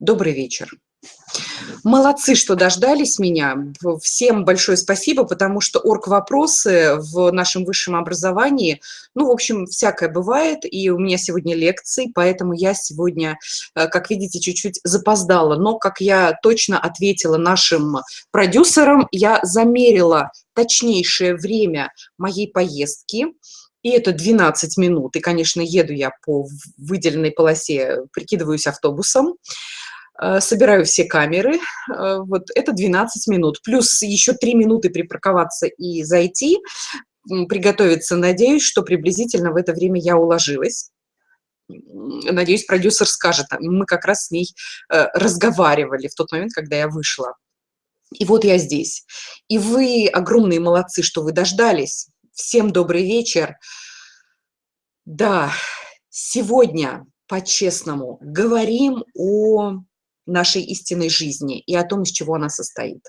Добрый вечер. Молодцы, что дождались меня. Всем большое спасибо, потому что орг-вопросы в нашем высшем образовании, ну, в общем, всякое бывает, и у меня сегодня лекции, поэтому я сегодня, э, как видите, чуть-чуть запоздала. Но, как я точно ответила нашим продюсерам, я замерила точнейшее время моей поездки, и это 12 минут. И, конечно, еду я по выделенной полосе, прикидываюсь автобусом. Э, собираю все камеры, э, вот это 12 минут, плюс еще 3 минуты припарковаться и зайти, приготовиться, надеюсь, что приблизительно в это время я уложилась. Надеюсь, продюсер скажет, мы как раз с ней э, разговаривали в тот момент, когда я вышла. И вот я здесь. И вы огромные молодцы, что вы дождались. Всем добрый вечер. Да, сегодня, по-честному, говорим о нашей истинной жизни и о том, из чего она состоит.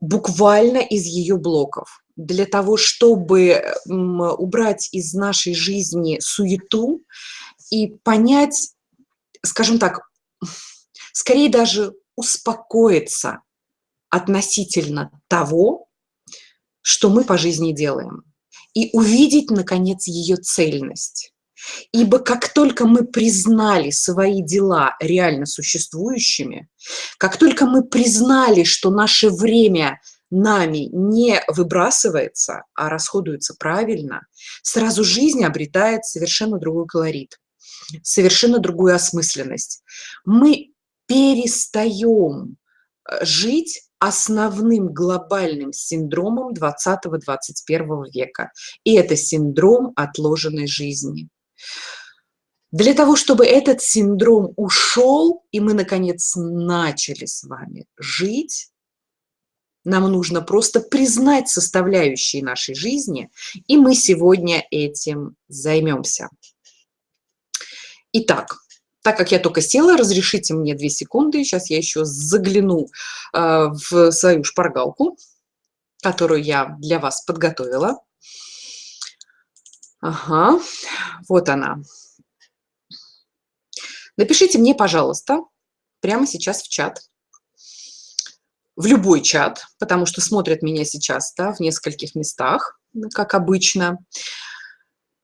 Буквально из ее блоков. Для того, чтобы убрать из нашей жизни суету и понять, скажем так, скорее даже успокоиться относительно того, что мы по жизни делаем, и увидеть, наконец, ее цельность. Ибо как только мы признали свои дела реально существующими, как только мы признали, что наше время нами не выбрасывается, а расходуется правильно, сразу жизнь обретает совершенно другой колорит, совершенно другую осмысленность. Мы перестаем э, жить основным глобальным синдромом 20-21 века. И это синдром отложенной жизни. Для того, чтобы этот синдром ушел, и мы, наконец, начали с вами жить, нам нужно просто признать составляющие нашей жизни, и мы сегодня этим займемся. Итак, так как я только села, разрешите мне две секунды, сейчас я еще загляну э, в свою шпаргалку, которую я для вас подготовила. Ага, вот она. Напишите мне, пожалуйста, прямо сейчас в чат. В любой чат, потому что смотрят меня сейчас да, в нескольких местах, как обычно.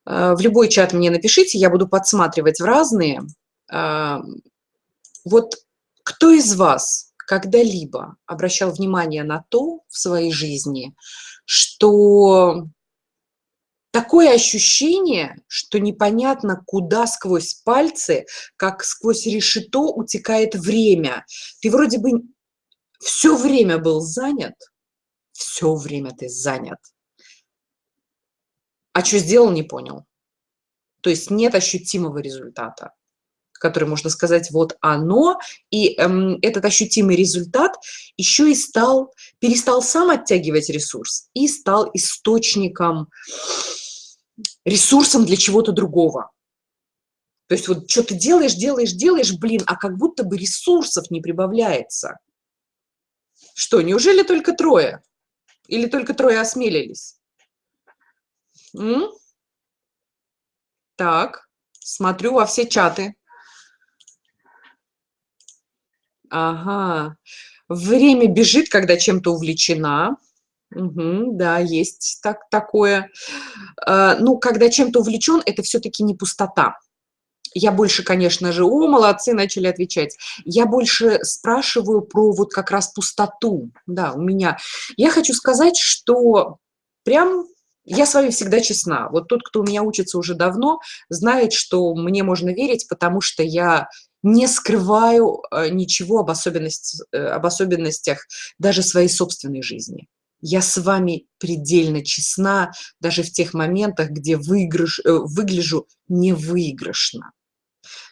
Э, в любой чат мне напишите, я буду подсматривать в разные. Э, вот кто из вас когда-либо обращал внимание на то в своей жизни, что такое ощущение, что непонятно, куда сквозь пальцы, как сквозь решето утекает время. Ты вроде бы все время был занят, все время ты занят. А что сделал, не понял. То есть нет ощутимого результата, который можно сказать, вот оно, и эм, этот ощутимый результат еще и стал, перестал сам оттягивать ресурс и стал источником ресурсом для чего-то другого. То есть вот что ты делаешь, делаешь, делаешь, блин, а как будто бы ресурсов не прибавляется. Что, неужели только трое? Или только трое осмелились? М? Так, смотрю во все чаты. Ага. Время бежит, когда чем-то увлечена. Угу, да, есть так, такое. Э, ну, когда чем-то увлечен, это все-таки не пустота. Я больше, конечно же, о, молодцы, начали отвечать. Я больше спрашиваю про вот как раз пустоту. Да, у меня. Я хочу сказать, что прям я с вами всегда честна. Вот тот, кто у меня учится уже давно, знает, что мне можно верить, потому что я не скрываю э, ничего об, особенности, э, об особенностях даже своей собственной жизни я с вами предельно честна, даже в тех моментах, где выигрыш, э, выгляжу невыигрышно.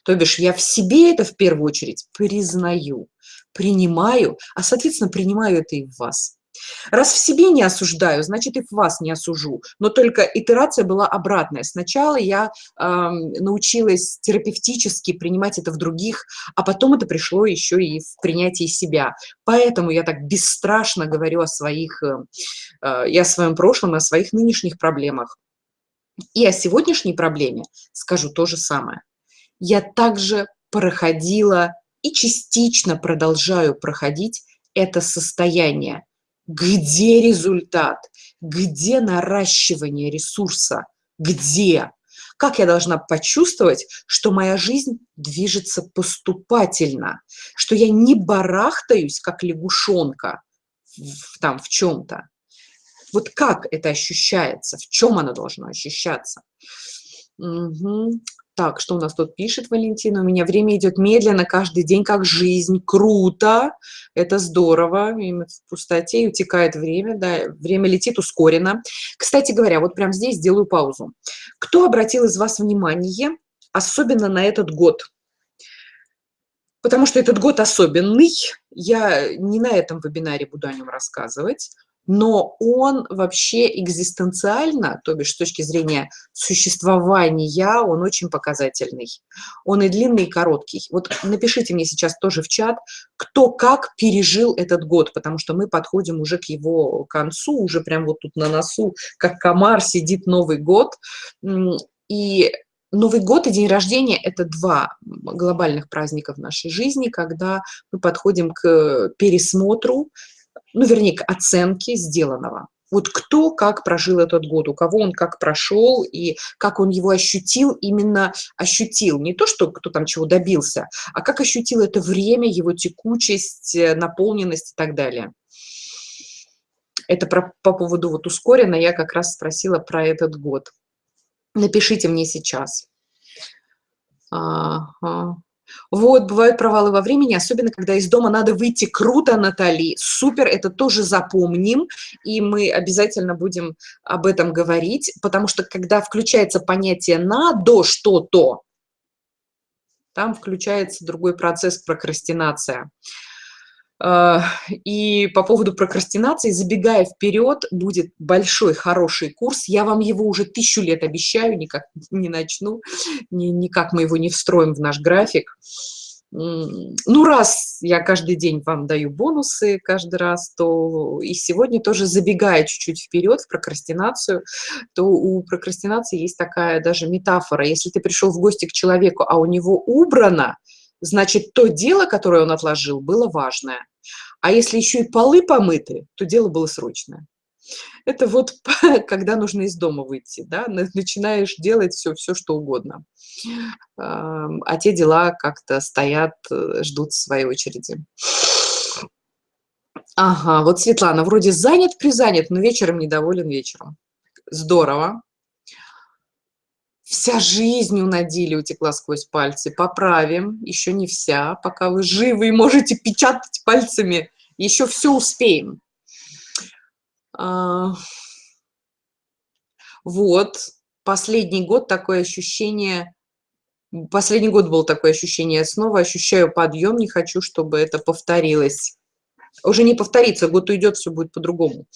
То бишь я в себе это в первую очередь признаю, принимаю, а, соответственно, принимаю это и в вас. Раз в себе не осуждаю, значит и в вас не осужу. Но только итерация была обратная. Сначала я э, научилась терапевтически принимать это в других, а потом это пришло еще и в принятии себя. Поэтому я так бесстрашно говорю о своих, э, э и о своем прошлом, и о своих нынешних проблемах. И о сегодняшней проблеме скажу то же самое. Я также проходила и частично продолжаю проходить это состояние. Где результат? Где наращивание ресурса? Где? Как я должна почувствовать, что моя жизнь движется поступательно, что я не барахтаюсь, как лягушонка, в, там в чем-то. Вот как это ощущается, в чем оно должно ощущаться? Угу. Так, что у нас тут пишет Валентина? У меня время идет медленно, каждый день как жизнь. Круто, это здорово. в пустоте утекает время, да, время летит ускоренно. Кстати говоря, вот прямо здесь сделаю паузу. Кто обратил из вас внимание, особенно на этот год? Потому что этот год особенный. Я не на этом вебинаре буду о нем рассказывать но он вообще экзистенциально, то бишь с точки зрения существования, он очень показательный. Он и длинный, и короткий. Вот напишите мне сейчас тоже в чат, кто как пережил этот год, потому что мы подходим уже к его концу, уже прям вот тут на носу, как комар, сидит Новый год. И Новый год и день рождения – это два глобальных праздника в нашей жизни, когда мы подходим к пересмотру ну, вернее, к оценке сделанного. Вот кто как прожил этот год, у кого он как прошел и как он его ощутил, именно ощутил. Не то, что кто там чего добился, а как ощутил это время, его текучесть, э, наполненность и так далее. Это про, по поводу вот ускоренно я как раз спросила про этот год. Напишите мне сейчас. Ага. Вот, бывают провалы во времени, особенно когда из дома надо выйти круто, Натали. Супер, это тоже запомним, и мы обязательно будем об этом говорить, потому что когда включается понятие «надо что-то», там включается другой процесс прокрастинация. А, и по поводу прокрастинации, забегая вперед, будет большой, хороший курс. Я вам его уже тысячу лет обещаю, никак не начну, никак мы его не встроим в наш график. Ну, раз я каждый день вам даю бонусы каждый раз, то и сегодня тоже забегая чуть-чуть вперед в прокрастинацию, то у прокрастинации есть такая даже метафора. Если ты пришел в гости к человеку, а у него убрано, значит, то дело, которое он отложил, было важное. А если еще и полы помыты, то дело было срочное. Это вот когда нужно из дома выйти, да, начинаешь делать все, все что угодно. А те дела как-то стоят, э, ждут своей очереди. Ага, вот Светлана, вроде занят, призанят, но вечером недоволен вечером. Здорово. Вся жизнь у Надили утекла сквозь пальцы. Поправим, еще не вся. Пока вы живы и можете печатать пальцами, еще все успеем. А... Вот, последний год такое ощущение, последний год был такое ощущение, снова ощущаю подъем, не хочу, чтобы это повторилось. Уже не повторится, год уйдет, все будет по-другому.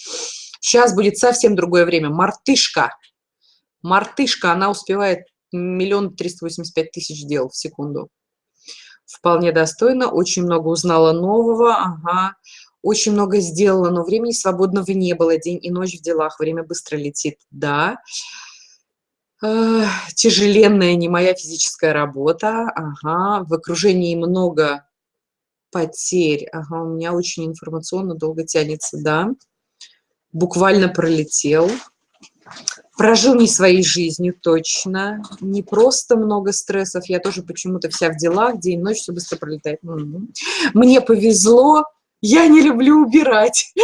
Сейчас будет совсем другое время. Мартышка. Мартышка, она успевает миллион триста восемьдесят пять тысяч дел в секунду. Вполне достойно, очень много узнала нового, ага, очень много сделала, но времени свободного не было, день и ночь в делах, время быстро летит, да. Тяжеленная не моя физическая работа, ага, в окружении много потерь, ага, у меня очень информационно долго тянется, да. Буквально пролетел прожил не своей жизнью точно, не просто много стрессов, я тоже почему-то вся в делах, день, ночь, все быстро пролетает. Мне повезло, я не люблю убирать,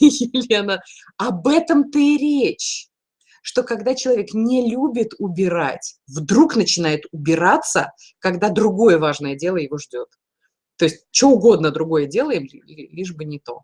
Елена. Об этом-то и речь, что когда человек не любит убирать, вдруг начинает убираться, когда другое важное дело его ждет. То есть что угодно другое делаем, лишь бы не то.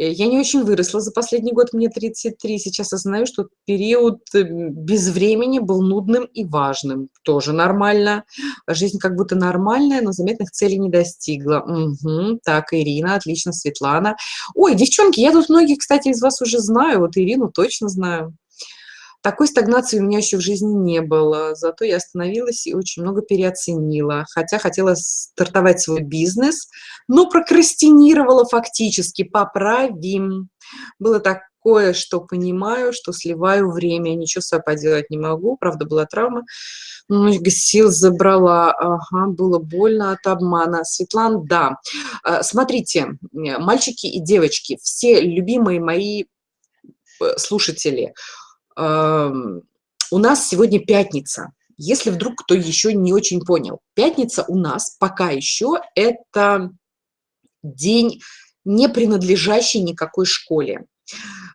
Э, я не очень выросла за последний год, мне 33. Сейчас осознаю, что период э, без времени был нудным и важным. Тоже нормально. Жизнь как будто нормальная, но заметных целей не достигла. Угу. Так, Ирина, отлично, Светлана. Ой, девчонки, я тут многих, кстати, из вас уже знаю. Вот Ирину точно знаю. Такой стагнации у меня еще в жизни не было, зато я остановилась и очень много переоценила, хотя хотела стартовать свой бизнес, но прокрастинировала фактически, поправим. Было так, кое-что понимаю, что сливаю время, ничего с собой поделать не могу, правда, была травма, много сил забрала, ага, было больно от обмана. Светлана, да. А, смотрите, мальчики и девочки, все любимые мои э, слушатели, у нас сегодня пятница. Если вдруг кто еще не очень понял, пятница у нас пока еще это день, не принадлежащий никакой школе.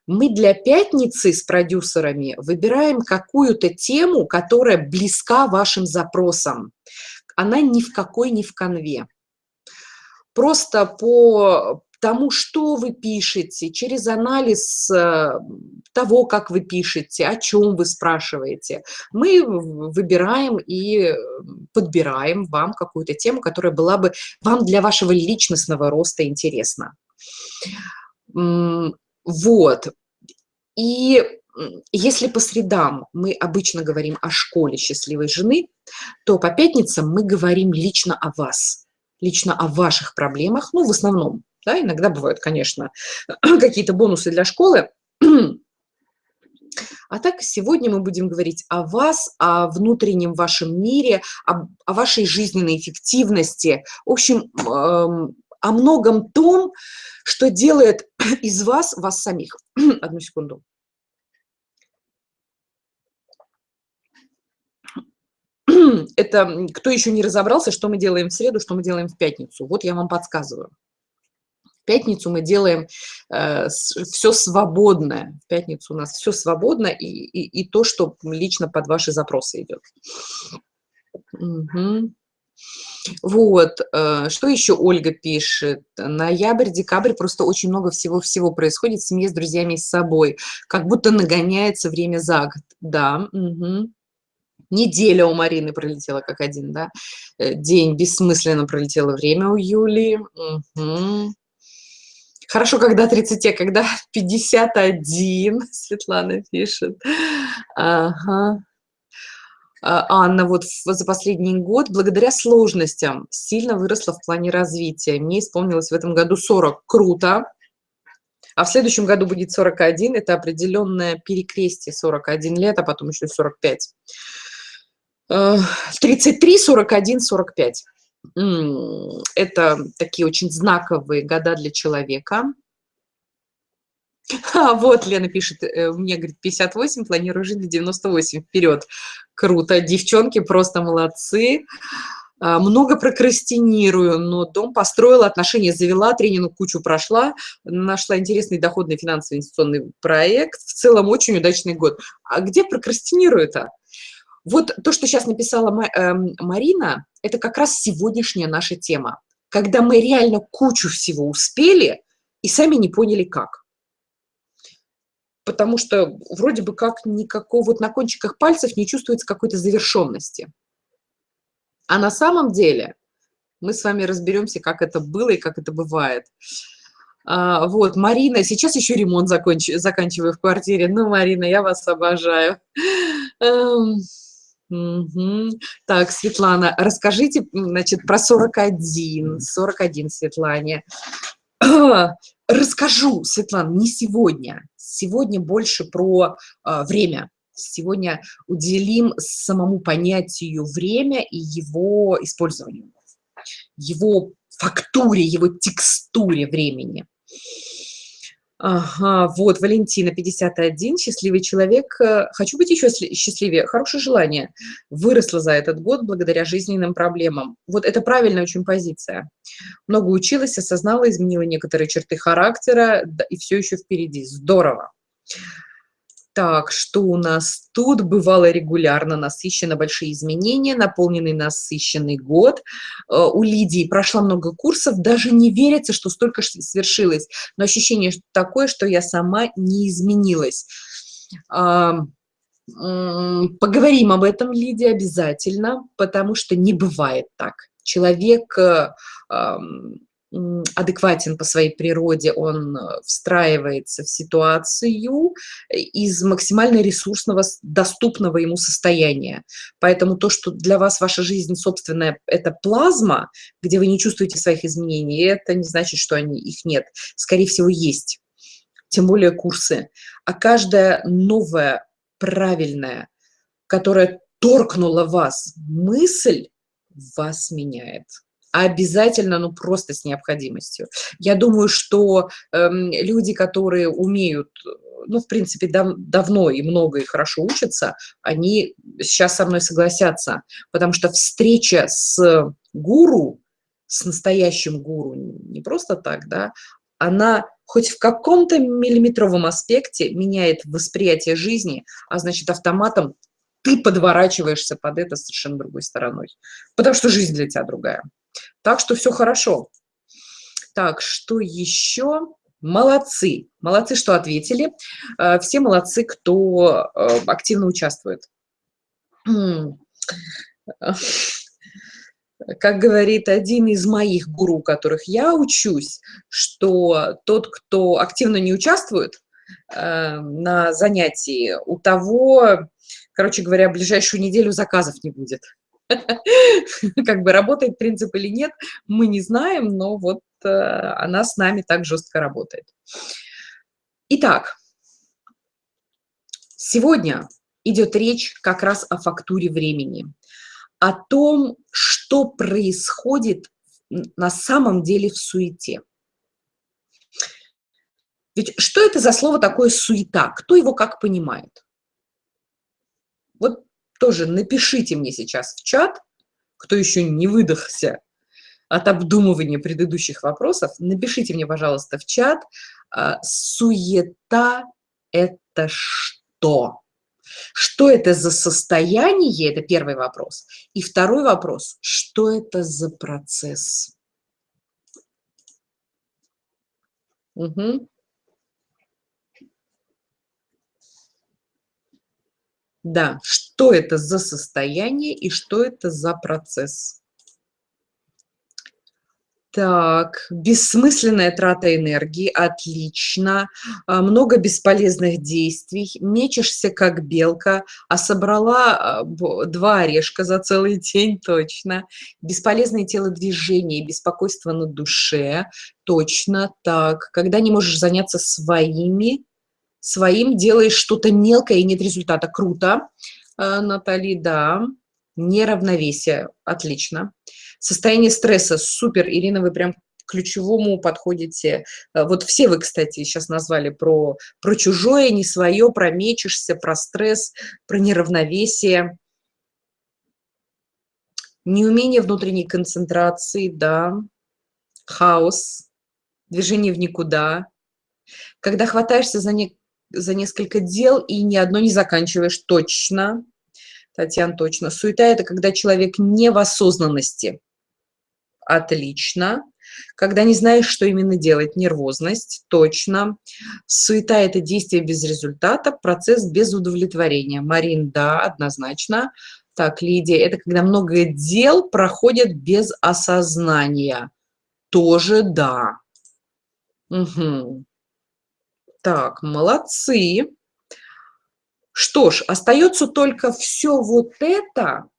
Мы для пятницы с продюсерами выбираем какую-то тему, которая близка вашим запросам. Она ни в какой не в конве. Просто по тому, что вы пишете, через анализ э, того, как вы пишете, о чем вы спрашиваете, мы выбираем и подбираем вам какую-то тему, которая была бы вам для вашего личностного роста интересна. Вот. И если по средам мы обычно говорим о школе счастливой жены, то по пятницам мы говорим лично о вас, лично о ваших проблемах, ну, в основном, да, иногда бывают, конечно, какие-то бонусы для школы. А так сегодня мы будем говорить о вас, о внутреннем вашем мире, о, о вашей жизненной эффективности. В общем, эм, о многом том, что делает из вас вас самих. Одну секунду. Это кто еще не разобрался, что мы делаем в среду, что мы делаем в пятницу. Вот я вам подсказываю. Пятницу мы делаем э, все свободное. В пятницу у нас все свободно и, и, и то, что лично под ваши запросы идет. Угу. Вот, э, что еще Ольга пишет? Ноябрь, декабрь, просто очень много всего-всего происходит в семье, с друзьями и с собой. Как будто нагоняется время за год. Да, угу. Неделя у Марины пролетела как один, да? Э, день бессмысленно пролетело время у Юли. Угу. Хорошо, когда 30, а когда 51, Светлана пишет. Ага. А, Анна вот за последний год благодаря сложностям сильно выросла в плане развития. Мне исполнилось в этом году 40. Круто. А в следующем году будет 41. Это определенное перекрестие 41 лет, а потом еще 45. 33, 41, 45. Это такие очень знаковые года для человека. А, вот Лена пишет, э, мне, говорит, 58, планирую жить до 98, вперед. Круто, девчонки просто молодцы. А, много прокрастинирую, но дом построила, отношения завела, тренинг кучу прошла, нашла интересный доходный финансовый инвестиционный проект. В целом очень удачный год. А где прокрастинирую-то? Вот то, что сейчас написала эм, Марина, это как раз сегодняшняя наша тема. Когда мы реально кучу всего успели и сами не поняли, как потому что вроде бы как никакого, вот на кончиках пальцев не чувствуется какой-то завершенности. А на самом деле мы с вами разберемся, как это было и как это бывает. А, вот, Марина, сейчас еще ремонт законч... заканчиваю в квартире. Ну, Марина, я вас обожаю. Угу. Так, Светлана, расскажите, значит, про 41. 41, Светлане. Расскажу, Светлана, не сегодня. Сегодня больше про э, время. Сегодня уделим самому понятию время и его использованию, его фактуре, его текстуре времени. Ага, вот, Валентина, 51, счастливый человек. Э, хочу быть еще счастливее. Хорошее желание. Выросла за этот год благодаря жизненным проблемам. Вот это правильная очень позиция. Много училась, осознала, изменила некоторые черты характера, и все еще впереди. Здорово. Так, что у нас тут? Бывало регулярно, насыщенно, большие изменения, наполненный насыщенный год. Э, у Лидии прошла много курсов, даже не верится, что столько свершилось. Но ощущение такое, что я сама не изменилась. Поговорим об этом, Лидия, обязательно, потому что не бывает так. Человек э, адекватен по своей природе, он э, встраивается в ситуацию из максимально ресурсного, доступного ему состояния. Поэтому то, что для вас ваша жизнь собственная, это плазма, где вы не чувствуете своих изменений, это не значит, что они, их нет. Скорее всего, есть. тем более курсы, а каждая новая, правильная, которая торкнула вас мысль, вас меняет обязательно, ну просто с необходимостью. Я думаю, что э, люди, которые умеют, ну, в принципе, дав давно и много и хорошо учатся, они сейчас со мной согласятся, потому что встреча с гуру, с настоящим гуру, не просто так, да, она хоть в каком-то миллиметровом аспекте меняет восприятие жизни, а значит автоматом ты подворачиваешься под это совершенно другой стороной, потому что жизнь для тебя другая. Так что все хорошо. Так, что еще? Молодцы. Молодцы, что ответили. Э, все молодцы, кто э, активно участвует. Как говорит один из моих гуру, которых я учусь, что тот, кто активно не участвует э, на занятии, у того, короче говоря, ближайшую неделю заказов не будет. Как бы работает принцип или нет, мы не знаем, но вот э, она с нами так жестко работает. Итак, сегодня идет речь как раз о фактуре времени, о том, что происходит на самом деле в суете. Ведь что это за слово такое суета? Кто его как понимает? Вот тоже напишите мне сейчас в чат, кто еще не выдохся от обдумывания предыдущих вопросов, напишите мне, пожалуйста, в чат, а, суета – это что? Что это за состояние? Это первый вопрос. И второй вопрос – что это за процесс? Угу. Да, что это за состояние и что это за процесс? Так, бессмысленная трата энергии, отлично. А, много бесполезных действий, мечешься как белка, а собрала а, два орешка за целый день, точно. Бесполезные телодвижения, беспокойство на душе, точно так. Когда не можешь заняться своими своим делаешь что-то мелкое и нет результата. Круто, э, Натали, да. Неравновесие, отлично. Состояние стресса, супер, Ирина, вы прям к ключевому подходите. Э, вот все вы, кстати, сейчас назвали про, про чужое, не свое, про мечешься, про стресс, про неравновесие. Неумение внутренней концентрации, да. Хаос, движение в никуда. Когда хватаешься за, не, за несколько дел и ни одно не заканчиваешь точно. Татьяна, точно. Суета – это когда человек не в осознанности. Отлично. Когда не знаешь, что именно делать. Нервозность. Точно. Суета – это действие без результата, процесс без удовлетворения. Марин, да, однозначно. Так, Лидия, это когда много дел проходят без осознания. Тоже да. Угу. Так, молодцы. Что ж, остается только все вот это,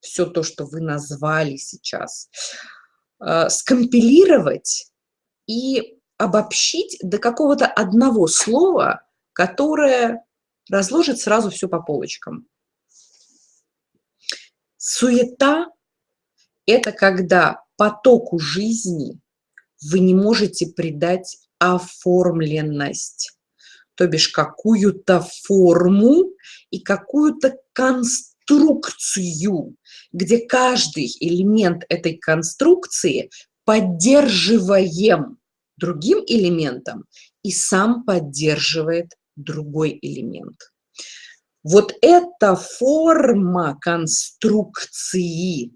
все то, что вы назвали сейчас, э, скомпилировать и обобщить до какого-то одного слова, которое разложит сразу все по полочкам. Суета – это когда потоку жизни вы не можете придать оформленность, то бишь какую-то форму и какую-то конструкцию, где каждый элемент этой конструкции поддерживаем другим элементом и сам поддерживает другой элемент. Вот эта форма конструкции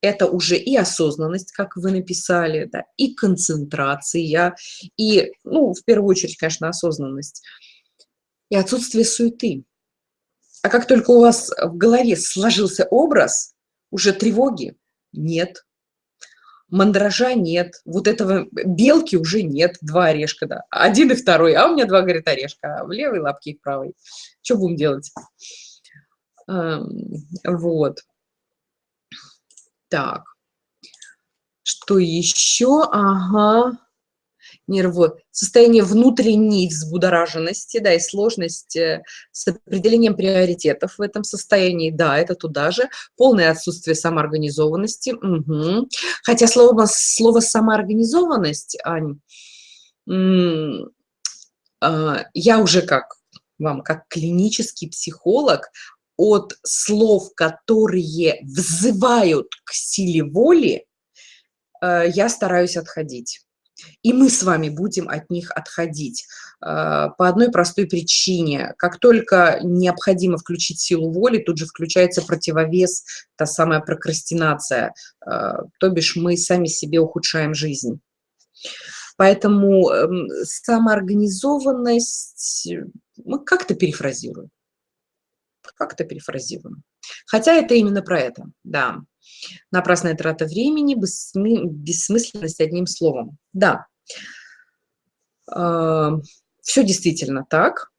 это уже и осознанность, как вы написали, да, и концентрация, и, ну, в первую очередь, конечно, осознанность, и отсутствие суеты. А как только у вас в голове сложился образ, уже тревоги нет, мандража нет, вот этого белки уже нет, два орешка, да, один и второй, а у меня два, говорит, орешка, в левой лапке и в правой. Что будем делать? Вот. Так, что еще? Ага. нервы, состояние внутренней взбудораженности, да, и сложность э, с определением приоритетов в этом состоянии, да, это туда же, полное отсутствие самоорганизованности, угу. хотя слово, слово самоорганизованность, Ань, э, я уже как вам, как клинический психолог, от слов, которые взывают к силе воли, э, я стараюсь отходить. И мы с вами будем от них отходить э, по одной простой причине. Как только необходимо включить силу воли, тут же включается противовес, та самая прокрастинация, э, то бишь мы сами себе ухудшаем жизнь. Поэтому эм, самоорганизованность мы как-то перефразируем. Как-то перефразируем. Хотя это именно про это, да. Напрасная трата времени, бессмысленность одним словом. Да, а, все действительно так.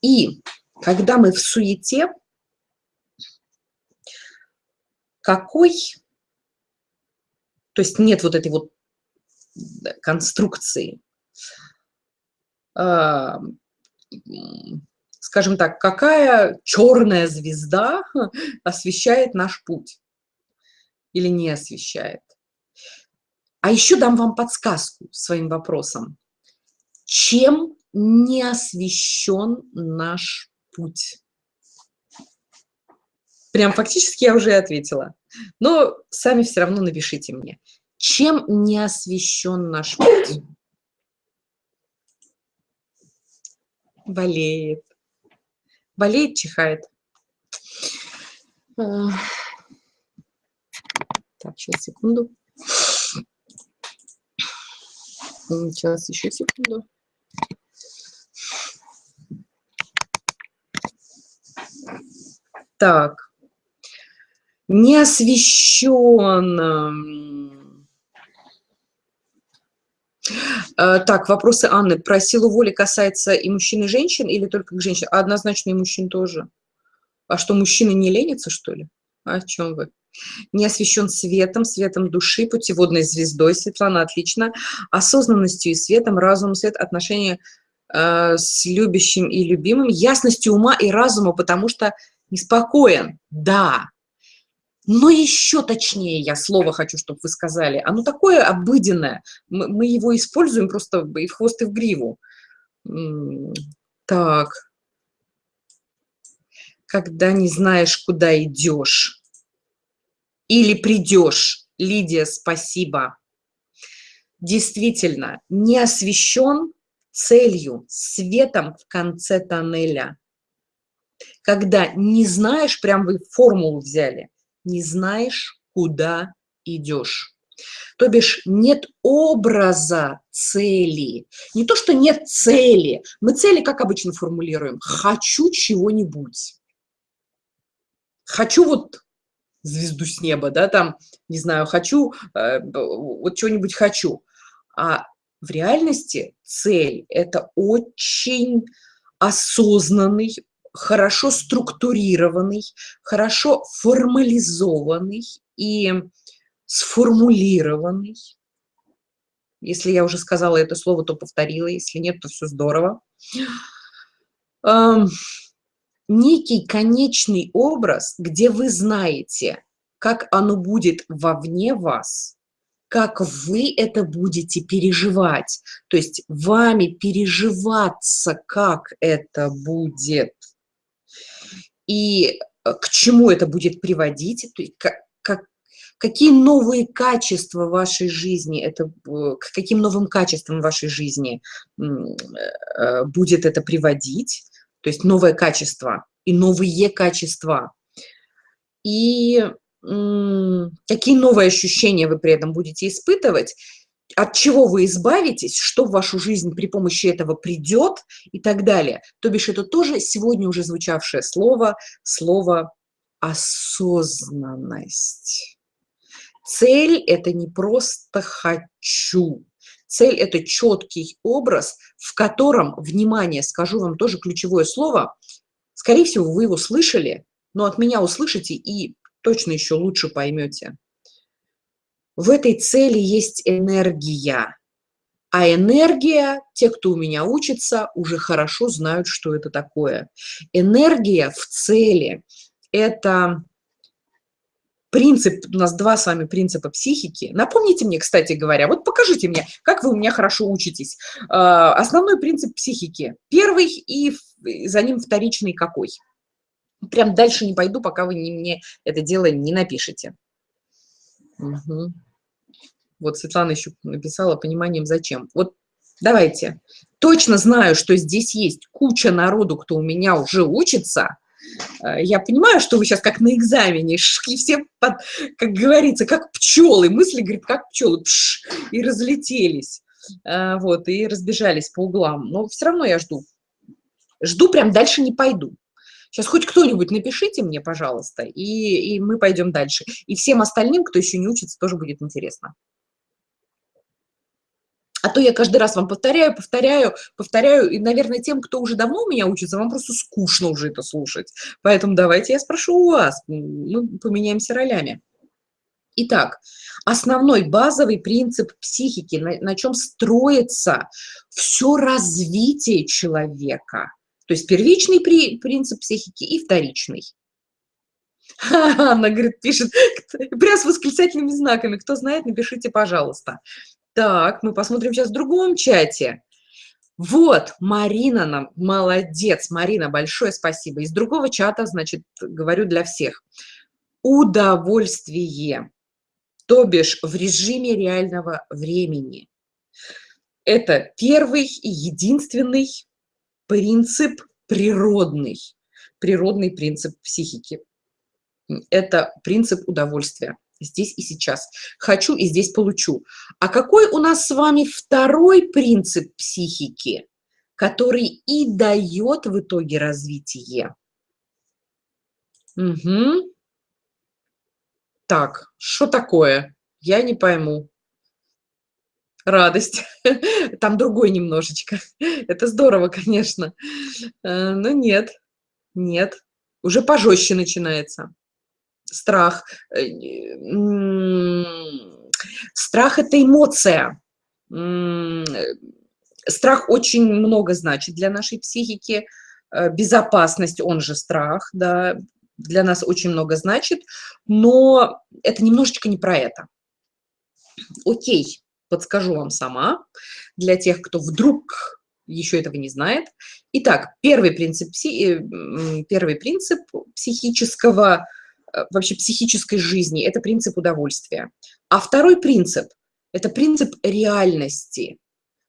И когда мы в суете, какой, то есть нет вот этой вот конструкции, а, скажем так, какая черная звезда освещает наш путь или не освещает. А еще дам вам подсказку своим вопросом. Чем не освещен наш путь? Прям фактически я уже ответила. Но сами все равно напишите мне. Чем не освещен наш путь? Болеет. Болеет, чихает. А. Так, сейчас, секунду. Сейчас, еще секунду. Так. Не освещен. Э, так, вопросы Анны. Про силу воли касается и мужчин, и женщин, или только к женщинам? однозначно и мужчин тоже. А что, мужчины не ленятся, что ли? О чем вы? Не освещен светом, светом души, путеводной звездой, Светлана, отлично. Осознанностью и светом, разумом, свет, отношения э, с любящим и любимым, ясностью ума и разума, потому что неспокоен. Да, но еще точнее я слово хочу, чтобы вы сказали. Оно такое обыденное. Мы, мы его используем просто и в хвост, и в гриву. Так. Когда не знаешь, куда идешь. Или придешь. Лидия, спасибо. Действительно, не освещен целью, светом в конце тоннеля. Когда не знаешь, прям вы формулу взяли, не знаешь, куда идешь. То бишь нет образа цели. Не то, что нет цели. Мы цели, как обычно формулируем, хочу чего-нибудь. Хочу вот звезду с неба, да, там, не знаю, хочу, э, вот чего-нибудь хочу. А в реальности цель – это очень осознанный, хорошо структурированный, хорошо формализованный и сформулированный. Если я уже сказала это слово, то повторила, если нет, то все здорово. Эм, некий конечный образ, где вы знаете, как оно будет вовне вас, как вы это будете переживать, то есть вами переживаться, как это будет – и э, к чему это будет приводить, то есть как, как, какие новые качества вашей жизни, это, э, к каким новым качествам вашей жизни э, будет это приводить, то есть новое качество и новые качества. И какие новые ощущения вы при этом будете испытывать, от чего вы избавитесь, что в вашу жизнь при помощи этого придет и так далее. То бишь это тоже сегодня уже звучавшее слово, слово осознанность. Цель – это не просто «хочу». Цель – это четкий образ, в котором, внимание, скажу вам тоже ключевое слово, скорее всего, вы его слышали, но от меня услышите и точно еще лучше поймете – в этой цели есть энергия. А энергия, те, кто у меня учится, уже хорошо знают, что это такое. Энергия в цели – это принцип, у нас два с вами принципа психики. Напомните мне, кстати говоря, вот покажите мне, как вы у меня хорошо учитесь. А, основной принцип психики. Первый и за ним вторичный какой? Прям дальше не пойду, пока вы не, мне это дело не напишете. Угу. Вот Светлана еще написала пониманием зачем. Вот давайте. Точно знаю, что здесь есть куча народу, кто у меня уже учится. Э, я понимаю, что вы сейчас как на экзамене, шли все, под, как говорится, как пчелы. Мысли, говорит, как пчелы, пш, и разлетелись. Э, вот, и разбежались по углам. Но все равно я жду. Жду, прям дальше не пойду. Сейчас хоть кто-нибудь напишите мне, пожалуйста, и, и мы пойдем дальше. И всем остальным, кто еще не учится, тоже будет интересно. А то я каждый раз вам повторяю, повторяю, повторяю, и, наверное, тем, кто уже давно у меня учится, вам просто скучно уже это слушать. Поэтому давайте я спрошу у вас, мы поменяемся ролями. Итак, основной базовый принцип психики, на, на чем строится все развитие человека. То есть первичный при, принцип психики и вторичный. Она, говорит, пишет, прям с восклицательными знаками. Кто знает, напишите, пожалуйста. Так, мы посмотрим сейчас в другом чате. Вот, Марина нам, молодец, Марина, большое спасибо. Из другого чата, значит, говорю для всех. Удовольствие, то бишь в режиме реального времени. Это первый и единственный принцип природный, природный принцип психики. Это принцип удовольствия здесь и сейчас. Хочу и здесь получу. А какой у нас с вами второй принцип психики, который и дает в итоге развитие? Угу. Так, что такое? Я не пойму. Радость. Там другой немножечко. Это здорово, конечно. Э, но нет, нет. Уже пожестче начинается страх. Э, страх – это эмоция. Страх очень много значит для нашей психики. Э, безопасность, он же страх, да, для нас очень много значит, но это немножечко не про это. Окей, подскажу вам сама, для тех, кто вдруг еще этого не знает. Итак, первый принцип, э, первый принцип психического Э, вообще психической жизни – это принцип удовольствия. А второй принцип – это принцип реальности.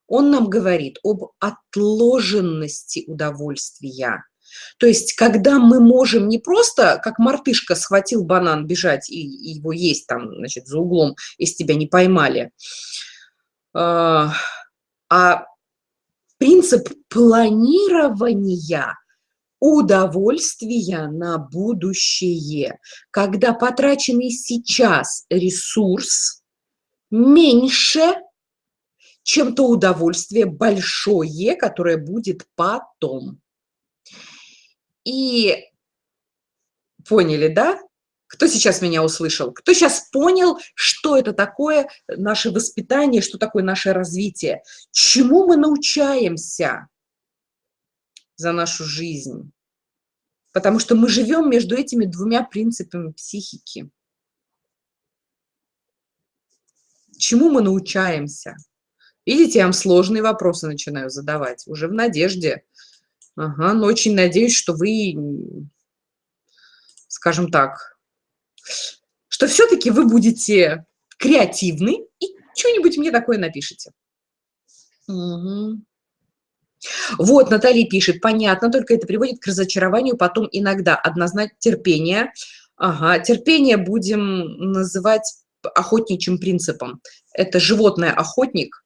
Он нам говорит об отложенности удовольствия. То есть, когда мы можем не просто, как мартышка схватил банан, бежать и, и его есть там, значит, за углом, если тебя не поймали, а, а принцип планирования удовольствия на будущее, когда потраченный сейчас ресурс меньше, чем то удовольствие большое, которое будет потом. И поняли, да? Кто сейчас меня услышал? Кто сейчас понял, что это такое наше воспитание, что такое наше развитие? Чему мы научаемся? за нашу жизнь. Потому что мы живем между этими двумя принципами психики. Чему мы научаемся? Видите, я вам сложные вопросы начинаю задавать, уже в надежде. Ага, но очень надеюсь, что вы, скажем так, что все-таки вы будете креативны и что-нибудь мне такое напишите. Угу. Вот, Наталья пишет, понятно, только это приводит к разочарованию потом иногда. Однозначно терпение. Ага, терпение будем называть охотничьим принципом. Это животное охотник,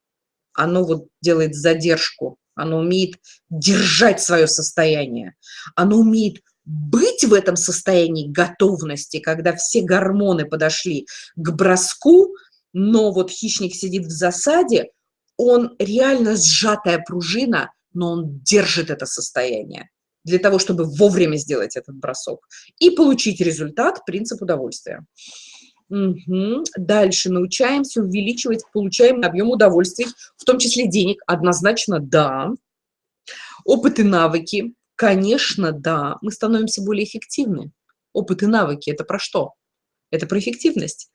оно вот делает задержку, оно умеет держать свое состояние, оно умеет быть в этом состоянии готовности, когда все гормоны подошли к броску, но вот хищник сидит в засаде, он реально сжатая пружина, но он держит это состояние для того, чтобы вовремя сделать этот бросок и получить результат, принцип удовольствия. Мгм. Дальше научаемся увеличивать получаемый объем удовольствий, в том числе денег. Однозначно, да. Опыт и навыки. Конечно, да. Мы становимся более эффективны. Опыт и навыки- это про что? Это про эффективность.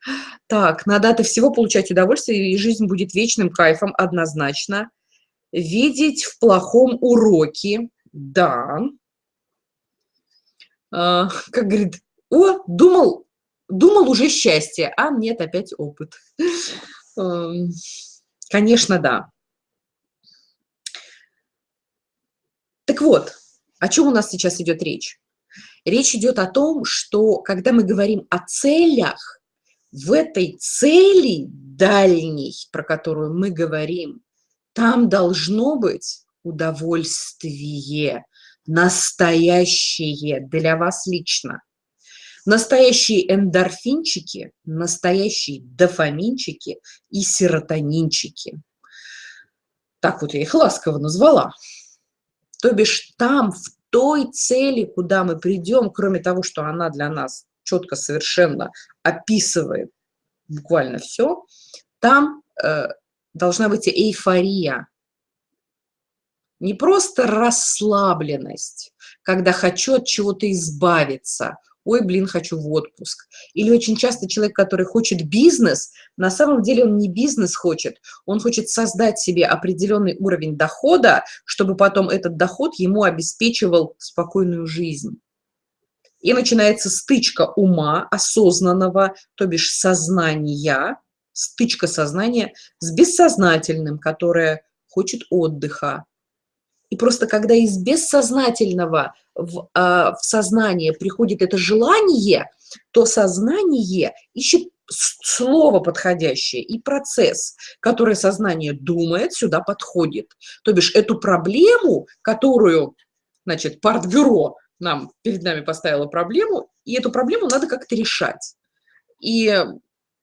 Так, надо от всего получать удовольствие, и жизнь будет вечным кайфом, однозначно. Видеть в плохом уроки. Да. А, как говорит: "О, думал думал, уже счастье, а нет, опять опыт". Эм, конечно, да. Так вот, о чём у нас сейчас идет речь? Речь идет о том, что когда мы говорим о целях, в этой цели дальней, про которую мы говорим, там должно быть удовольствие настоящее для вас лично. Настоящие эндорфинчики, настоящие дофаминчики и серотонинчики. Так вот я их ласково назвала. То бишь там, в той цели, куда мы придем, кроме того, что она для нас четко совершенно описывает буквально все, там э, должна быть эйфория. Не просто расслабленность, когда хочу от чего-то избавиться, ой, блин, хочу в отпуск. Или очень часто человек, который хочет бизнес, на самом деле он не бизнес хочет, он хочет создать себе определенный уровень дохода, чтобы потом этот доход ему обеспечивал спокойную жизнь. И начинается стычка ума осознанного, то бишь сознания, стычка сознания с бессознательным, которое хочет отдыха. И просто когда из бессознательного в, а, в сознание приходит это желание, то сознание ищет слово подходящее и процесс, который сознание думает, сюда подходит. То бишь эту проблему, которую, значит, партбюро нам перед нами поставило проблему, и эту проблему надо как-то решать. И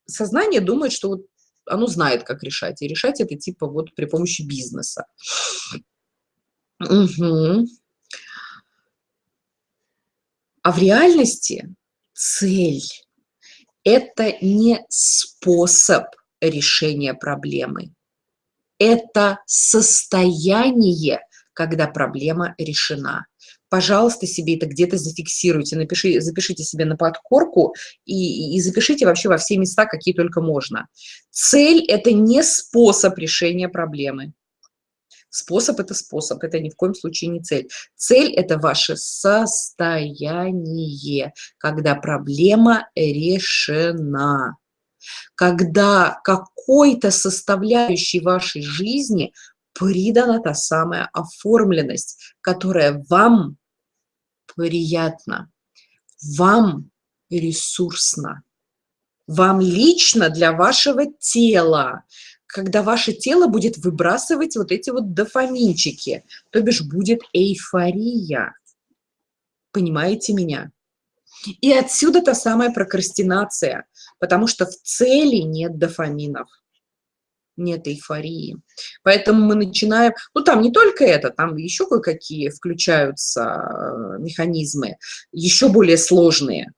сознание думает, что вот оно знает, как решать, и решать это типа вот при помощи бизнеса. Угу. А в реальности цель – это не способ решения проблемы. Это состояние, когда проблема решена. Пожалуйста, себе это где-то зафиксируйте, напиши, запишите себе на подкорку и, и запишите вообще во все места, какие только можно. Цель – это не способ решения проблемы. Способ – это способ, это ни в коем случае не цель. Цель – это ваше состояние, когда проблема решена. Когда какой-то составляющей вашей жизни придана та самая оформленность, которая вам приятна, вам ресурсна, вам лично для вашего тела, когда ваше тело будет выбрасывать вот эти вот дофаминчики, то бишь будет эйфория. Понимаете меня? И отсюда та самая прокрастинация, потому что в цели нет дофаминов, нет эйфории. Поэтому мы начинаем, ну там не только это, там еще кое-какие включаются э, механизмы, еще более сложные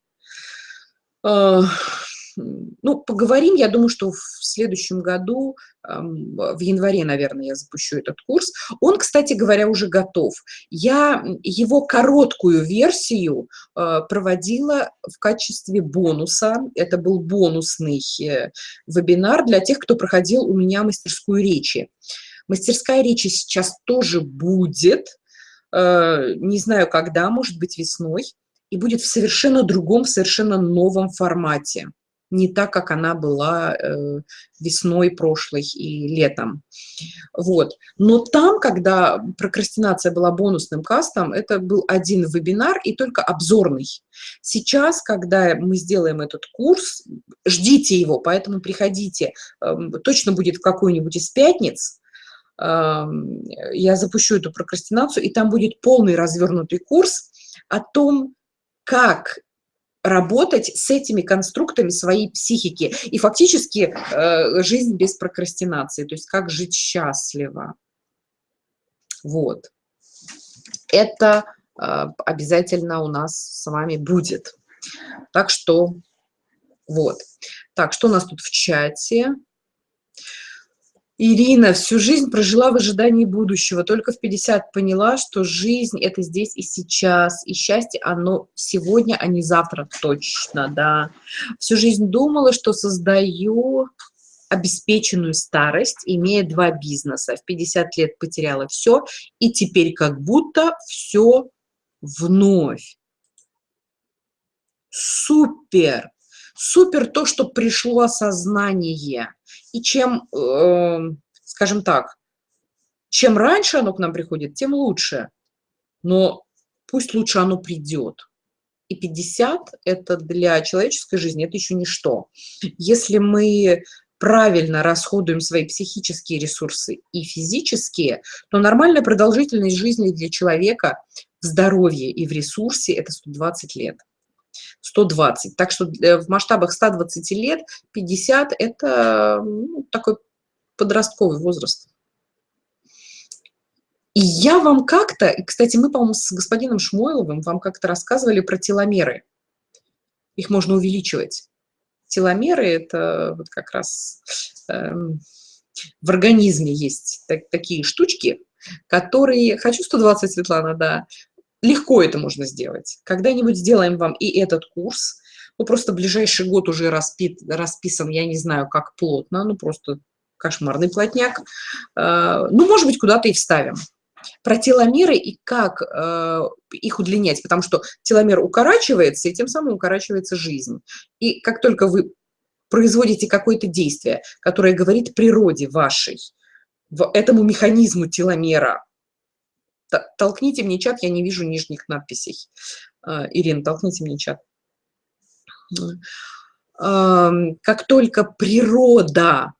ну, поговорим, я думаю, что в следующем году, в январе, наверное, я запущу этот курс. Он, кстати говоря, уже готов. Я его короткую версию э, проводила в качестве бонуса. Это был бонусный э, вебинар для тех, кто проходил у меня мастерскую речи. Мастерская речи сейчас тоже будет, э, не знаю когда, может быть весной, и будет в совершенно другом, совершенно новом формате не так, как она была э, весной прошлой и летом. Вот. Но там, когда прокрастинация была бонусным кастом, это был один вебинар и только обзорный. Сейчас, когда мы сделаем этот курс, ждите его, поэтому приходите, э, точно будет в какую-нибудь из пятниц, эм, я запущу эту прокрастинацию, и там будет полный развернутый курс о том, как работать с этими конструктами своей психики и фактически э, жизнь без прокрастинации, то есть как жить счастливо. Вот. Это э, обязательно у нас с вами будет. Так что Вот. Так, что у нас тут в чате? Ирина всю жизнь прожила в ожидании будущего, только в 50 поняла, что жизнь – это здесь и сейчас, и счастье оно сегодня, а не завтра точно, да. Всю жизнь думала, что создаю обеспеченную старость, имея два бизнеса. В 50 лет потеряла все, и теперь как будто все вновь. Супер! Супер то, что пришло осознание. И чем, э, скажем так, чем раньше оно к нам приходит, тем лучше. Но пусть лучше оно придет. И 50 – это для человеческой жизни, это еще ничто. Если мы правильно расходуем свои психические ресурсы и физические, то нормальная продолжительность жизни для человека в здоровье и в ресурсе – это 120 лет. 120. Так что в масштабах 120 лет 50 – это ну, такой подростковый возраст. И я вам как-то, и, кстати, мы, по-моему, с господином Шмойловым вам как-то рассказывали про теломеры. Их можно увеличивать. Теломеры – это вот как раз э, в организме есть так, такие штучки, которые… Хочу 120, Светлана, да. Легко это можно сделать. Когда-нибудь сделаем вам и этот курс. Ну, просто ближайший год уже распит, расписан, я не знаю, как плотно, ну, просто кошмарный плотняк. Э, ну, может быть, куда-то и вставим. Про теломеры и как э, их удлинять, потому что теломер укорачивается, и тем самым укорачивается жизнь. И как только вы производите какое-то действие, которое говорит природе вашей, этому механизму теломера, толкните мне чат, я не вижу нижних надписей. Э, Ирина, толкните мне чат. Как только природа,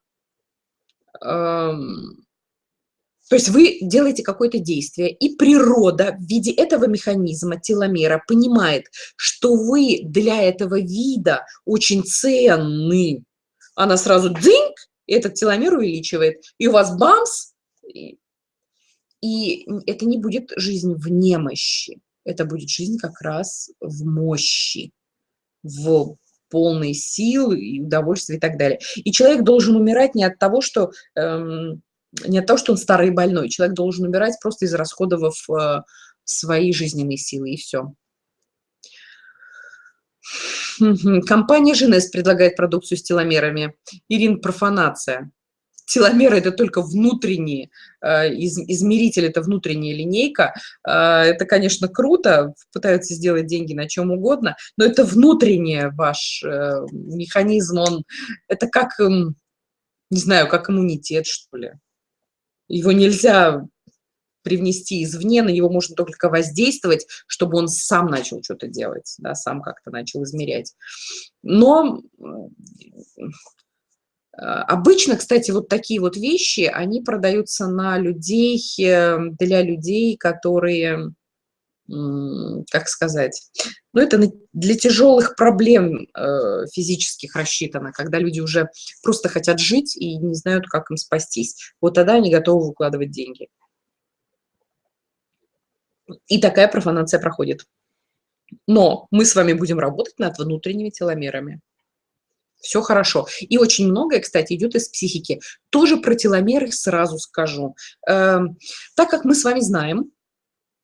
то есть вы делаете какое-то действие, и природа в виде этого механизма, теломера, понимает, что вы для этого вида очень ценны. Она сразу дзиньк, этот теломер увеличивает, и у вас бамс, это не будет жизнь в немощи, это будет жизнь как раз в мощи, в полной силы и удовольствия и так далее. И человек должен умирать не от того, что, эм, не от того, что он старый и больной. Человек должен умирать просто из расходов э, свои жизненные силы, и все. Компания «Женес» предлагает продукцию с теломерами. Ирин, профанация теломеры – это только внутренние, э, измеритель – это внутренняя линейка. Э, это, конечно, круто, пытаются сделать деньги на чем угодно, но это внутренний ваш э, механизм, он, это как, эм, не знаю, как иммунитет, что ли. Его нельзя привнести извне, на него можно только воздействовать, чтобы он сам начал что-то делать, да, сам как-то начал измерять. Но обычно, кстати, вот такие вот вещи, они продаются на людей, э, для людей, которые, как сказать, ну, это для тяжелых проблем э, физических рассчитано, когда люди уже просто хотят жить и не знают, как им спастись. Вот тогда они готовы выкладывать деньги. И такая профанация проходит. Но мы с вами будем работать над внутренними теломерами все хорошо. И очень многое, кстати, идет из психики. Тоже про теломеры сразу скажу. Эм, так как мы с вами знаем,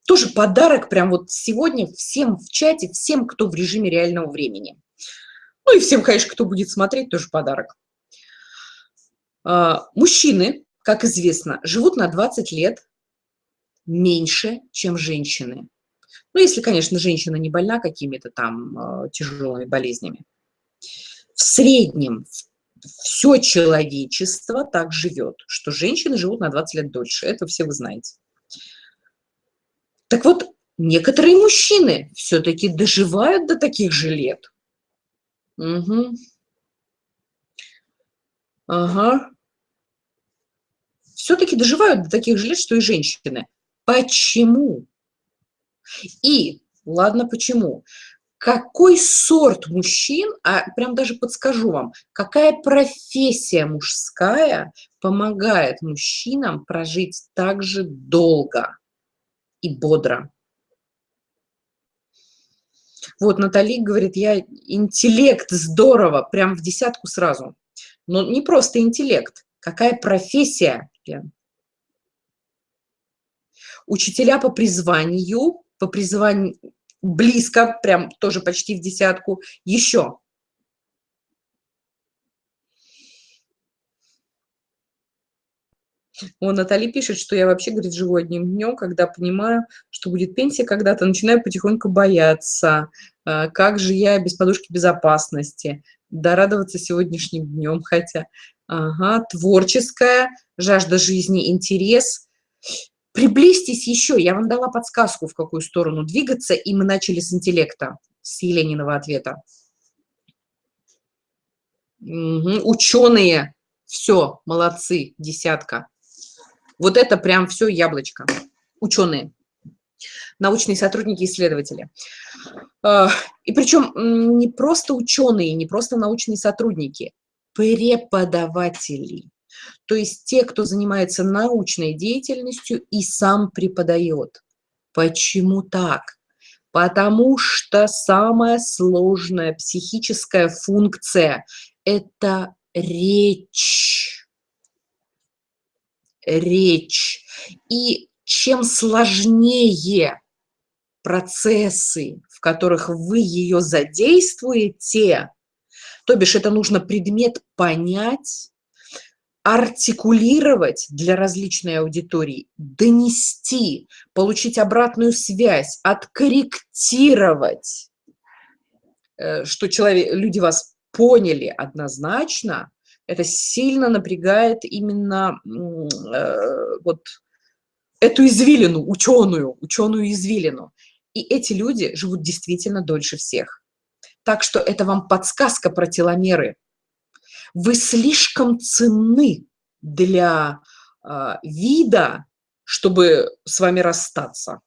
тоже подарок прям вот сегодня всем в чате, всем, кто в режиме реального времени. Ну и всем, конечно, кто будет смотреть, тоже подарок. Э, мужчины, как известно, живут на 20 лет меньше, чем женщины. Ну, если, конечно, женщина не больна какими-то там э, тяжелыми болезнями в среднем все человечество так живет, что женщины живут на 20 лет дольше. Это все вы знаете. Так вот, некоторые мужчины все-таки доживают до таких же лет. Угу. Ага. Все-таки доживают до таких же лет, что и женщины. Почему? И, ладно, почему? Какой сорт мужчин, а прям даже подскажу вам, какая профессия мужская помогает мужчинам прожить так же долго и бодро. Вот Натали говорит, я интеллект здорово, прям в десятку сразу. Но не просто интеллект, какая профессия, Лен? Учителя по призванию, по призванию близко, прям тоже почти в десятку. Еще. Он Натали пишет, что я вообще, говорит, живу одним днем, когда понимаю, что будет пенсия когда-то, начинаю потихоньку бояться. А, как же я без подушки безопасности? Да, радоваться сегодняшним днем, хотя. Ага, творческая, жажда жизни, интерес. Приблизьтесь еще, я вам дала подсказку, в какую сторону двигаться, и мы начали с интеллекта, с Елениного ответа. Угу. Ученые, все, молодцы, десятка. Вот это прям все яблочко. Ученые, научные сотрудники, исследователи. А, и причем не просто ученые, не просто научные сотрудники, преподаватели. То есть те, кто занимается научной деятельностью и сам преподает. Почему так? Потому что самая сложная психическая функция – это речь речь. И чем сложнее процессы, в которых вы ее задействуете, то бишь это нужно предмет понять, артикулировать для различной аудитории, донести, получить обратную связь, откорректировать, э, что человек, люди вас поняли однозначно, это сильно напрягает именно э, вот эту извилину, ученую, ученую извилину. И эти люди живут действительно дольше всех. Так что это вам подсказка про теломеры. Вы слишком ценны для э, вида, чтобы с вами расстаться.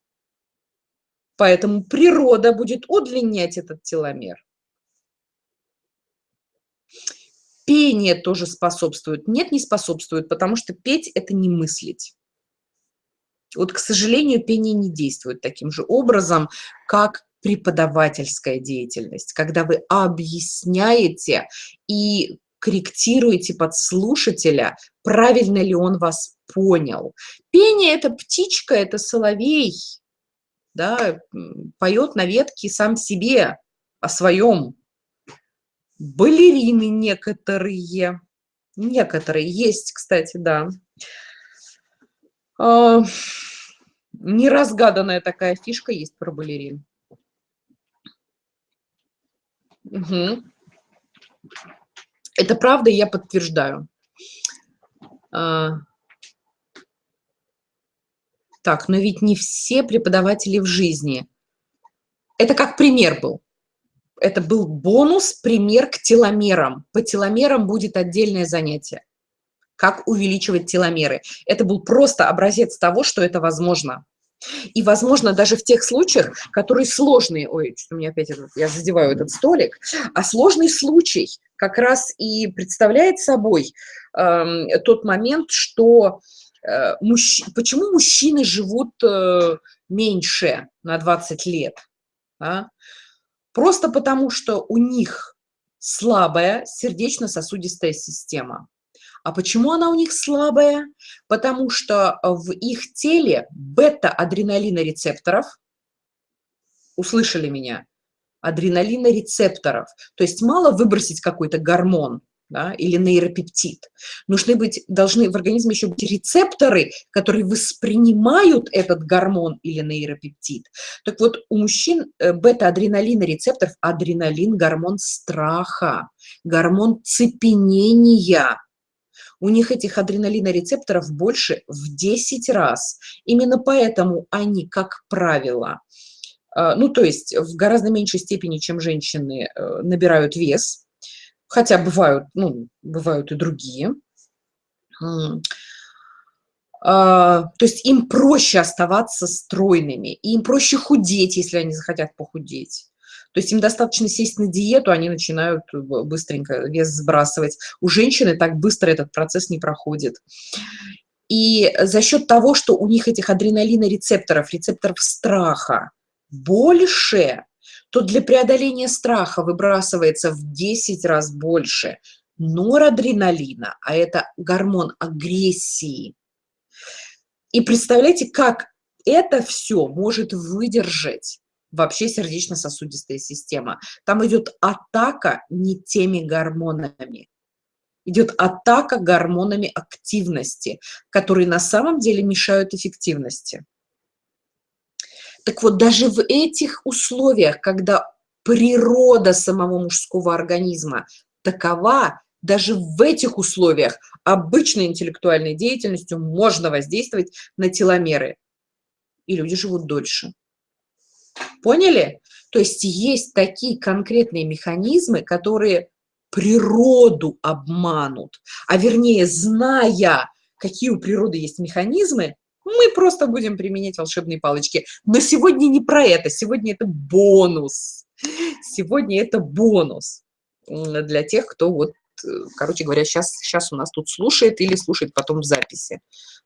Поэтому природа будет удлинять этот теломер. Пение тоже способствует. Нет, не способствует, потому что петь – это не мыслить. Вот, к сожалению, пение не действует таким же образом, как преподавательская деятельность, когда вы объясняете и корректируете под слушателя, правильно ли он вас понял. Пение – это птичка, это соловей, да, поет на ветке сам себе о своем балерины некоторые. Некоторые есть, кстати, да. А, неразгаданная такая фишка есть про балерин. Угу. Это правда, я подтверждаю. А, так, но ведь не все преподаватели в жизни. Это как пример был это был бонус, пример к теломерам. По теломерам будет отдельное занятие. Как увеличивать теломеры. Это был просто образец того, что это возможно. И, возможно, даже в тех случаях, которые сложные, ой, у меня опять, этот, я задеваю этот столик, а сложный случай как раз и представляет собой э, тот момент, что э, мужч... почему мужчины живут э, меньше на 20 лет? А? Просто потому, что у них слабая сердечно-сосудистая система. А почему она у них слабая? Потому что в их теле бета-адреналинорецепторов, услышали меня, адреналинорецепторов, то есть мало выбросить какой-то гормон, да, или нейропептид. Нужны быть, должны в организме еще быть рецепторы, которые воспринимают этот гормон или нейропептид. Так вот, у мужчин э, бета-адреналина рецепторов, адреналин – гормон страха, гормон цепенения. У них этих адреналинорецепторов больше в 10 раз. Именно поэтому они, как правило, э, ну, то есть в гораздо меньшей степени, чем женщины, э, набирают вес, хотя бывают, ну, бывают и другие. А, то есть им проще оставаться стройными, им проще худеть, если они захотят похудеть. То есть им достаточно сесть на диету, они начинают быстренько вес сбрасывать. У женщины так быстро этот процесс не проходит. И за счет того, что у них этих адреналинорецепторов, рецепторов страха больше, то для преодоления страха выбрасывается в 10 раз больше норадреналина, а это гормон агрессии. И представляете, как это все может выдержать вообще сердечно-сосудистая система. Там идет атака не теми гормонами. Идет атака гормонами активности, которые на самом деле мешают эффективности. Так вот, даже в этих условиях, когда природа самого мужского организма такова, даже в этих условиях обычной интеллектуальной деятельностью можно воздействовать на теломеры. И люди живут дольше. Поняли? То есть есть такие конкретные механизмы, которые природу обманут. А вернее, зная, какие у природы есть механизмы, мы просто будем применять волшебные палочки. Но сегодня не про это, сегодня это бонус. Сегодня это бонус для тех, кто вот, э, короче говоря, сейчас, сейчас у нас тут слушает или слушает потом в записи.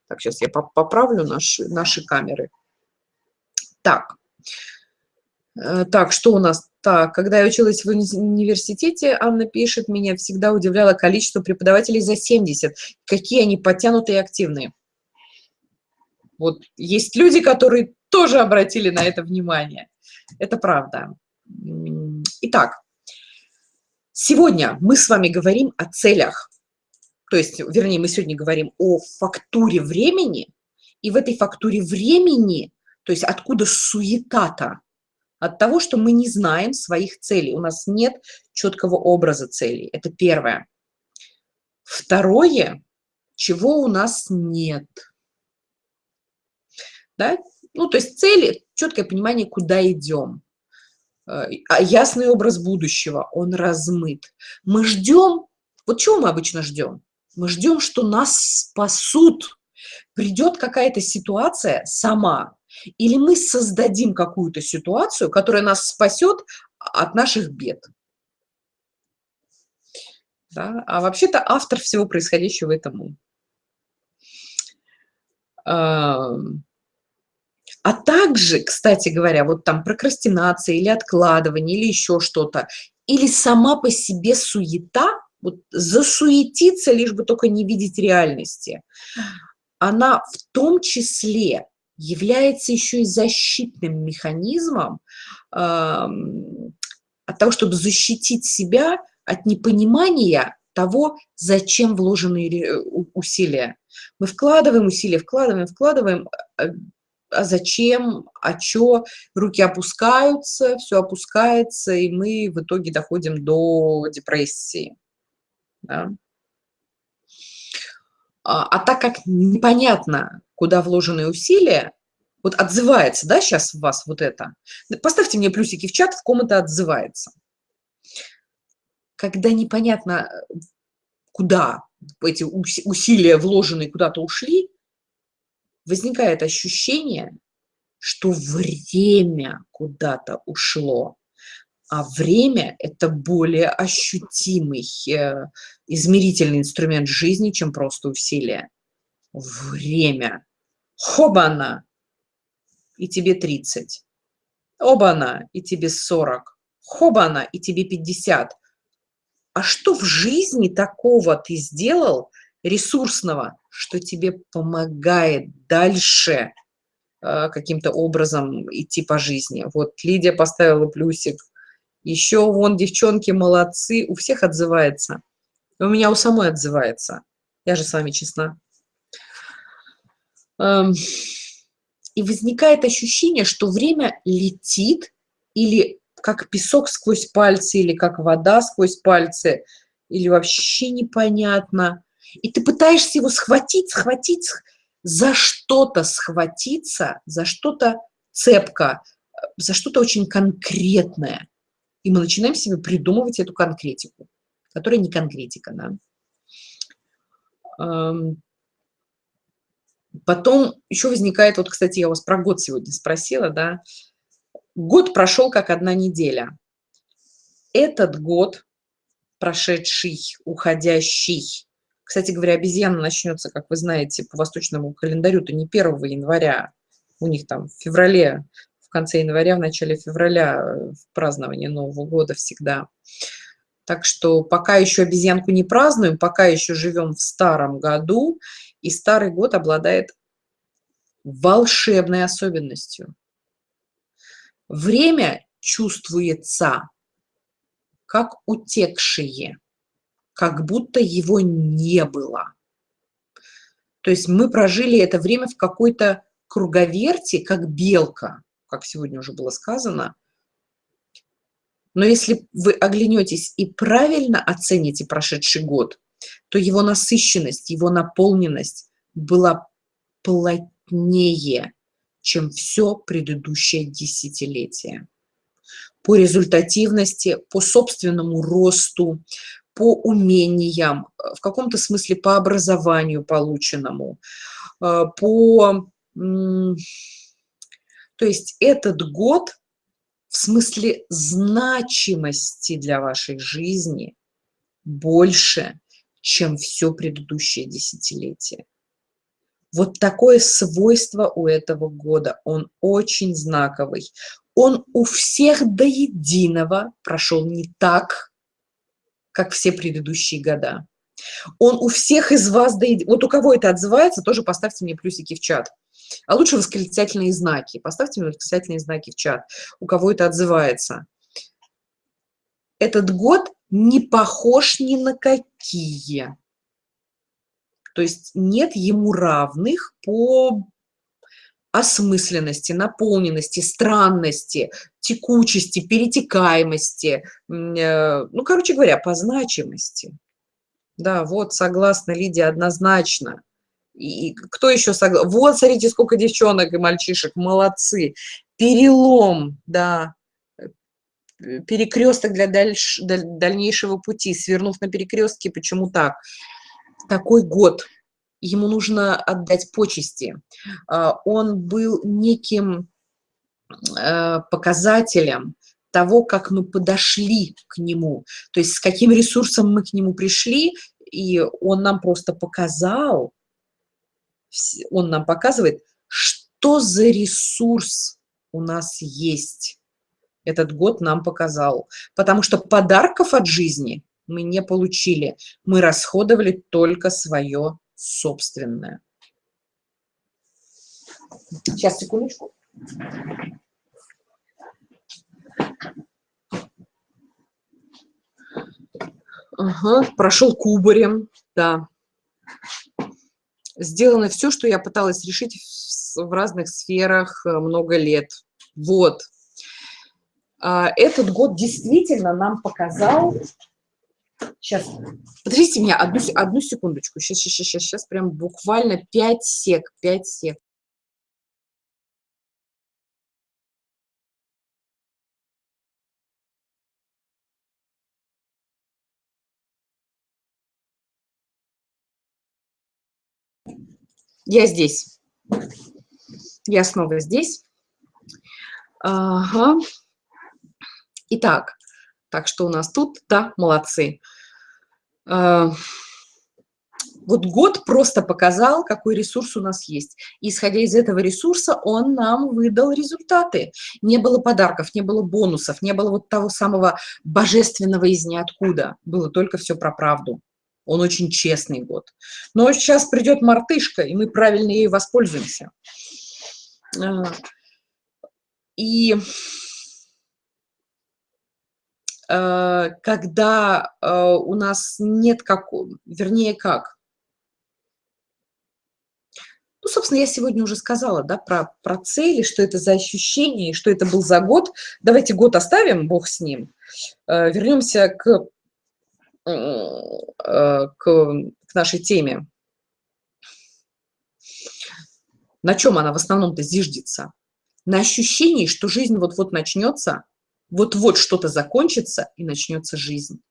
Так, сейчас я поправлю наши, наши камеры. Так, так, что у нас? Так, когда я училась в университете, Анна пишет, меня всегда удивляло количество преподавателей за 70. Какие они подтянутые и активные. Вот есть люди, которые тоже обратили на это внимание. Это правда. Итак, сегодня мы с вами говорим о целях. То есть, вернее, мы сегодня говорим о фактуре времени, и в этой фактуре времени, то есть откуда суета-то? От того, что мы не знаем своих целей. У нас нет четкого образа целей. Это первое. Второе, чего у нас нет – да? Ну, то есть цели, четкое понимание, куда идем. Э, а ясный образ будущего, он размыт. Мы ждем, вот чего мы обычно ждем? Мы ждем, что нас спасут. Придет какая-то ситуация сама, или мы создадим какую-то ситуацию, которая нас спасет от наших бед. Да? А вообще-то автор всего происходящего – это мы. А также, кстати говоря, вот там прокрастинация или откладывание, или еще что-то, или сама по себе суета, вот засуетиться, лишь бы только не видеть реальности, она в том числе является еще и защитным механизмом э, от того, чтобы защитить себя от непонимания того, зачем вложены усилия. Мы вкладываем усилия, вкладываем, вкладываем, э, а зачем, а чё, руки опускаются, все опускается, и мы в итоге доходим до депрессии. Да? А, а так как непонятно, куда вложены усилия, вот отзывается, да, сейчас у вас вот это, поставьте мне плюсики в чат, в ком это отзывается. Когда непонятно, куда эти усилия вложенные куда-то ушли, возникает ощущение, что время куда-то ушло, а время – это более ощутимый э, измерительный инструмент жизни, чем просто усилие. Время. Хобана! И тебе 30. Обана! И тебе 40. Хобана! И тебе 50. А что в жизни такого ты сделал ресурсного, что тебе помогает дальше э, каким-то образом идти по жизни. Вот Лидия поставила плюсик. Еще вон девчонки молодцы, у всех отзывается. У меня у самой отзывается. Я же с вами честна. Эм, и возникает ощущение, что время летит или как песок сквозь пальцы, или как вода сквозь пальцы, или вообще непонятно. И ты пытаешься его схватить, схватить, за что-то схватиться, за что-то цепко, за что-то очень конкретное. И мы начинаем себе придумывать эту конкретику, которая не конкретика, да. Потом еще возникает, вот, кстати, я вас про год сегодня спросила, да, год прошел как одна неделя. Этот год, прошедший, уходящий, кстати говоря, обезьяна начнется, как вы знаете, по восточному календарю, то не 1 января, у них там в феврале, в конце января, в начале февраля, э, в праздновании Нового года всегда. Так что пока еще обезьянку не празднуем, пока еще живем в старом году, и старый год обладает волшебной особенностью. Время чувствуется как утекшее, как будто его не было. То есть мы прожили это время в какой-то круговерти, как белка, как сегодня уже было сказано. Но если вы оглянетесь и правильно оцените прошедший год, то его насыщенность, его наполненность была плотнее, чем все предыдущее десятилетие. По результативности, по собственному росту, по умениям, в каком-то смысле по образованию полученному, э, по... То есть этот год в смысле значимости для вашей жизни больше, чем все предыдущее десятилетие. Вот такое свойство у этого года. Он очень знаковый. Он у всех до единого прошел не так, как все предыдущие года. Он у всех из вас до единого. Вот у кого это отзывается, тоже поставьте мне плюсики в чат. А лучше восклицательные знаки. Поставьте мне восклицательные знаки в чат. У кого это отзывается. Этот год не похож ни на какие. То есть нет ему равных по осмысленности, наполненности, странности, текучести, перетекаемости, э, ну, короче говоря, по значимости. Да, вот, согласна, Лидия, однозначно. И кто еще согласен? Вот, смотрите, сколько девчонок и мальчишек, молодцы. Перелом, да, перекресток для дальш, дальнейшего пути, свернув на перекрестке, почему так? такой год, ему нужно отдать почести. А, он был неким э, показателем того, как мы подошли к нему, то есть с каким ресурсом мы к нему пришли, и он нам просто показал, он нам показывает, что за ресурс у нас есть. Этот год нам показал. Потому что подарков от жизни мы не получили. Мы расходовали только свое собственное. Сейчас, секундочку. Ага, прошел кубарем, да. Сделано все, что я пыталась решить в разных сферах э, много лет. Вот. А, этот год действительно нам показал Сейчас, подождите меня одну, одну секундочку. Сейчас, сейчас, сейчас, сейчас, прям буквально 5 сек, 5 сек. Я здесь. Я снова здесь. Ага. Итак, так что у нас тут, да, молодцы. А, вот год просто показал, какой ресурс у нас есть. И, исходя из этого ресурса, он нам выдал результаты. Не было подарков, не было бонусов, не было вот того самого божественного из ниоткуда. Было только все про правду. Он очень честный год. Но сейчас придет мартышка, и мы правильно ей воспользуемся. А, и Э, когда э, у нас нет как, вернее как. Ну, собственно, я сегодня уже сказала, да, про, про цели, что это за ощущение, что это был за год. Давайте год оставим, бог с ним. Э, вернемся к, к, к нашей теме. На чем она в основном-то зиждется? На ощущении, что жизнь вот-вот начнется – вот-вот что-то закончится, и начнется жизнь.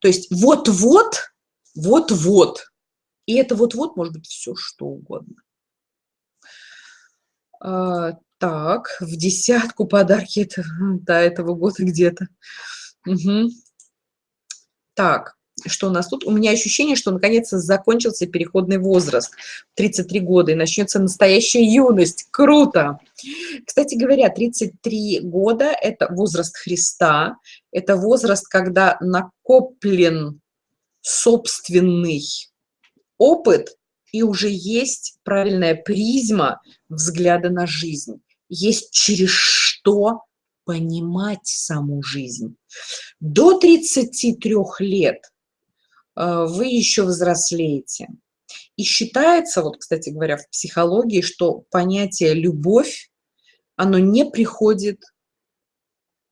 То есть вот-вот, вот-вот. И это вот-вот может быть все, что угодно. А, так, в десятку подарки это, до этого года где-то. Угу. Так, что у нас тут? У меня ощущение, что наконец-то закончился переходный возраст, 33 года, и начнется настоящая юность. Круто! Кстати говоря, 33 года – это возраст Христа, это возраст, когда накоплен собственный опыт, и уже есть правильная призма взгляда на жизнь. Есть через что понимать саму жизнь. До 33 лет вы еще взрослеете. И считается, вот, кстати говоря, в психологии, что понятие «любовь», оно не приходит,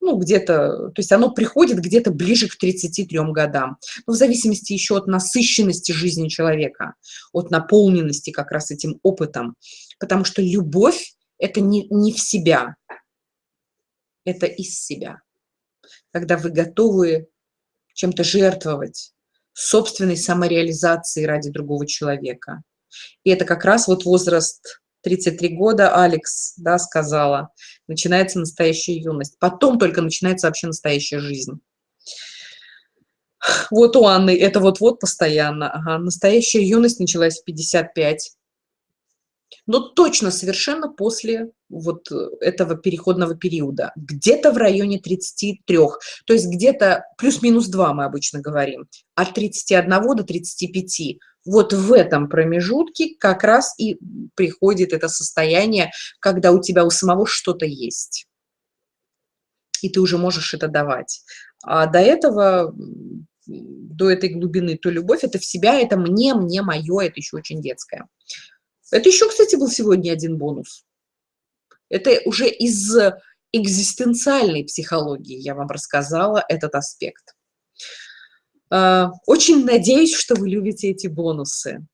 ну, где-то, то есть оно приходит где-то ближе к 33 годам. Но в зависимости еще от насыщенности жизни человека, от наполненности как раз этим опытом. Потому что любовь – это не, не в себя, это из себя. Когда вы готовы чем-то жертвовать, собственной самореализации ради другого человека. И это как раз вот возраст 33 года, Алекс, да, сказала, начинается настоящая юность. Потом только начинается вообще настоящая жизнь. Вот у Анны это вот-вот постоянно. Ага. Настоящая юность началась в 55 но точно совершенно после вот э, этого переходного периода, где-то в районе 33, то есть где-то плюс-минус 2 мы обычно говорим, от 31 до 35. Вот в этом промежутке как раз и приходит это состояние, когда у тебя у самого что-то есть, и ты уже можешь это давать. А до этого, до этой глубины, то любовь, это в себя, это мне, мне, мое, это еще очень детское. Это еще, кстати, был сегодня один бонус. Это уже из экзистенциальной психологии я вам рассказала этот аспект. А, очень надеюсь, что вы любите эти бонусы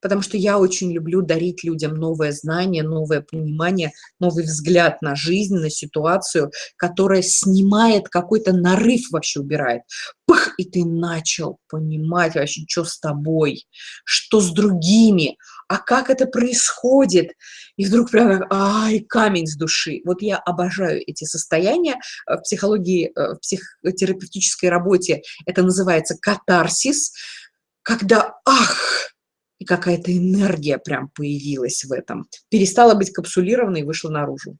потому что я очень люблю дарить людям новое знание, новое понимание, новый взгляд на жизнь, на ситуацию, которая снимает какой-то нарыв, вообще убирает. Пых, и ты начал понимать вообще, что с тобой, что с другими, а как это происходит. И вдруг прям, ай, камень с души. Вот я обожаю эти состояния в психологии, э, в психотерапевтической работе. Это называется катарсис, когда, ах, и какая-то энергия прям появилась в этом. Перестала быть капсулированной и вышла наружу.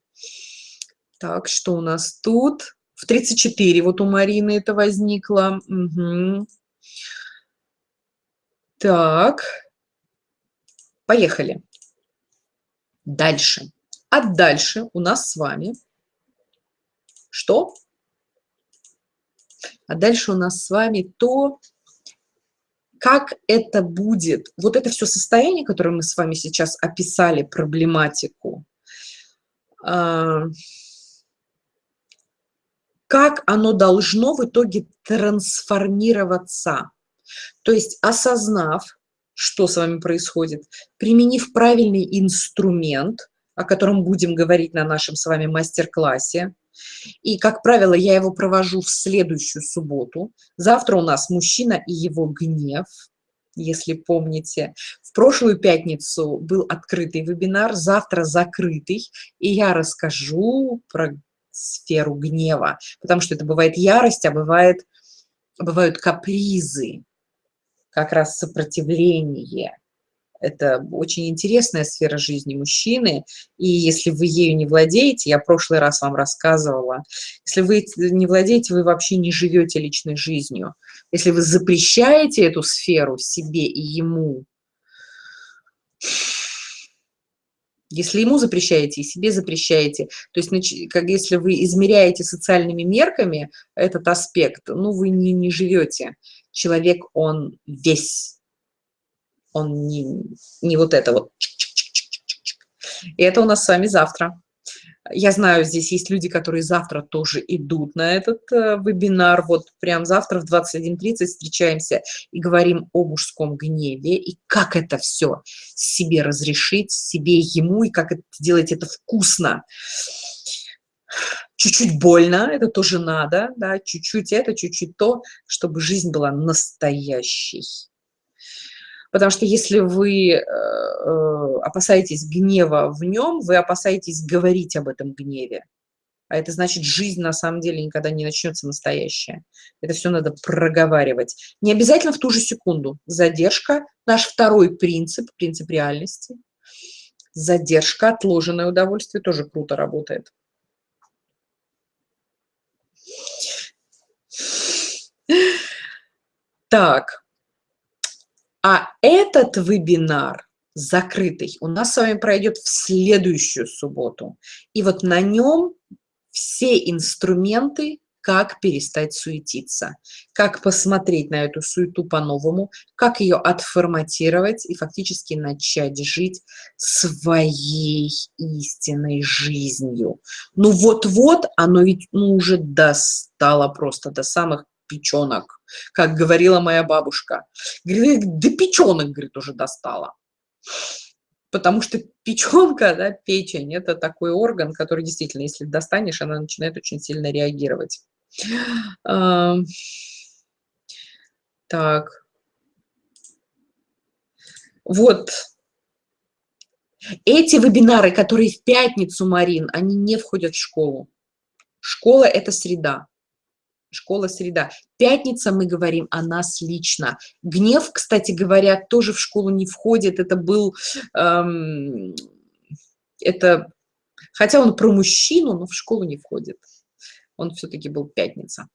Так, что у нас тут? В 34 вот у Марины это возникло. Угу. Так, поехали. Дальше. А дальше у нас с вами что? А дальше у нас с вами то, как это будет, вот это все состояние, которое мы с вами сейчас описали, проблематику, а, как оно должно в итоге трансформироваться. То есть осознав, что с вами происходит, применив правильный инструмент, о котором будем говорить на нашем с вами мастер-классе, и, как правило, я его провожу в следующую субботу. Завтра у нас «Мужчина и его гнев», если помните. В прошлую пятницу был открытый вебинар, завтра закрытый, и я расскажу про сферу гнева, потому что это бывает ярость, а бывает, бывают капризы, как раз сопротивление это очень интересная сфера жизни мужчины, и если вы ею не владеете, я в прошлый раз вам рассказывала, если вы не владеете, вы вообще не живете личной жизнью. Если вы запрещаете эту сферу себе и ему, если ему запрещаете и себе запрещаете, то есть как если вы измеряете социальными мерками этот аспект, ну вы не, не живете. Человек, он весь он не, не вот это вот. И это у нас с вами завтра. Я знаю, здесь есть люди, которые завтра тоже идут на этот э, вебинар. Вот прям завтра в 21.30 встречаемся и говорим о мужском гневе и как это все себе разрешить, себе, ему, и как это, делать это вкусно. Чуть-чуть больно, это тоже надо, да, чуть-чуть это, чуть-чуть то, чтобы жизнь была настоящей. Потому что если вы э, э, опасаетесь гнева в нем, вы опасаетесь говорить об этом гневе. А это значит, жизнь на самом деле никогда не начнется настоящая. Это все надо проговаривать. Не обязательно в ту же секунду. Задержка – наш второй принцип, принцип реальности. Задержка, отложенное удовольствие тоже круто работает. Так, а этот вебинар закрытый у нас с вами пройдет в следующую субботу. И вот на нем все инструменты, как перестать суетиться, как посмотреть на эту суету по-новому, как ее отформатировать и фактически начать жить своей истинной жизнью. Ну вот-вот оно ведь ну, уже достало просто до самых печенок, как говорила моя бабушка. Говорит, до печенок, говорит, уже достала. Потому что печенка, да, печень, это такой орган, который действительно, если достанешь, она начинает очень сильно реагировать. Так. Вот. Эти вебинары, которые в пятницу, Марин, они не входят в школу. Школа – это среда. Школа среда. Пятница мы говорим о нас лично. Гнев, кстати говоря, тоже в школу не входит. Это был... Эм, это, хотя он про мужчину, но в школу не входит. Он все-таки был пятница.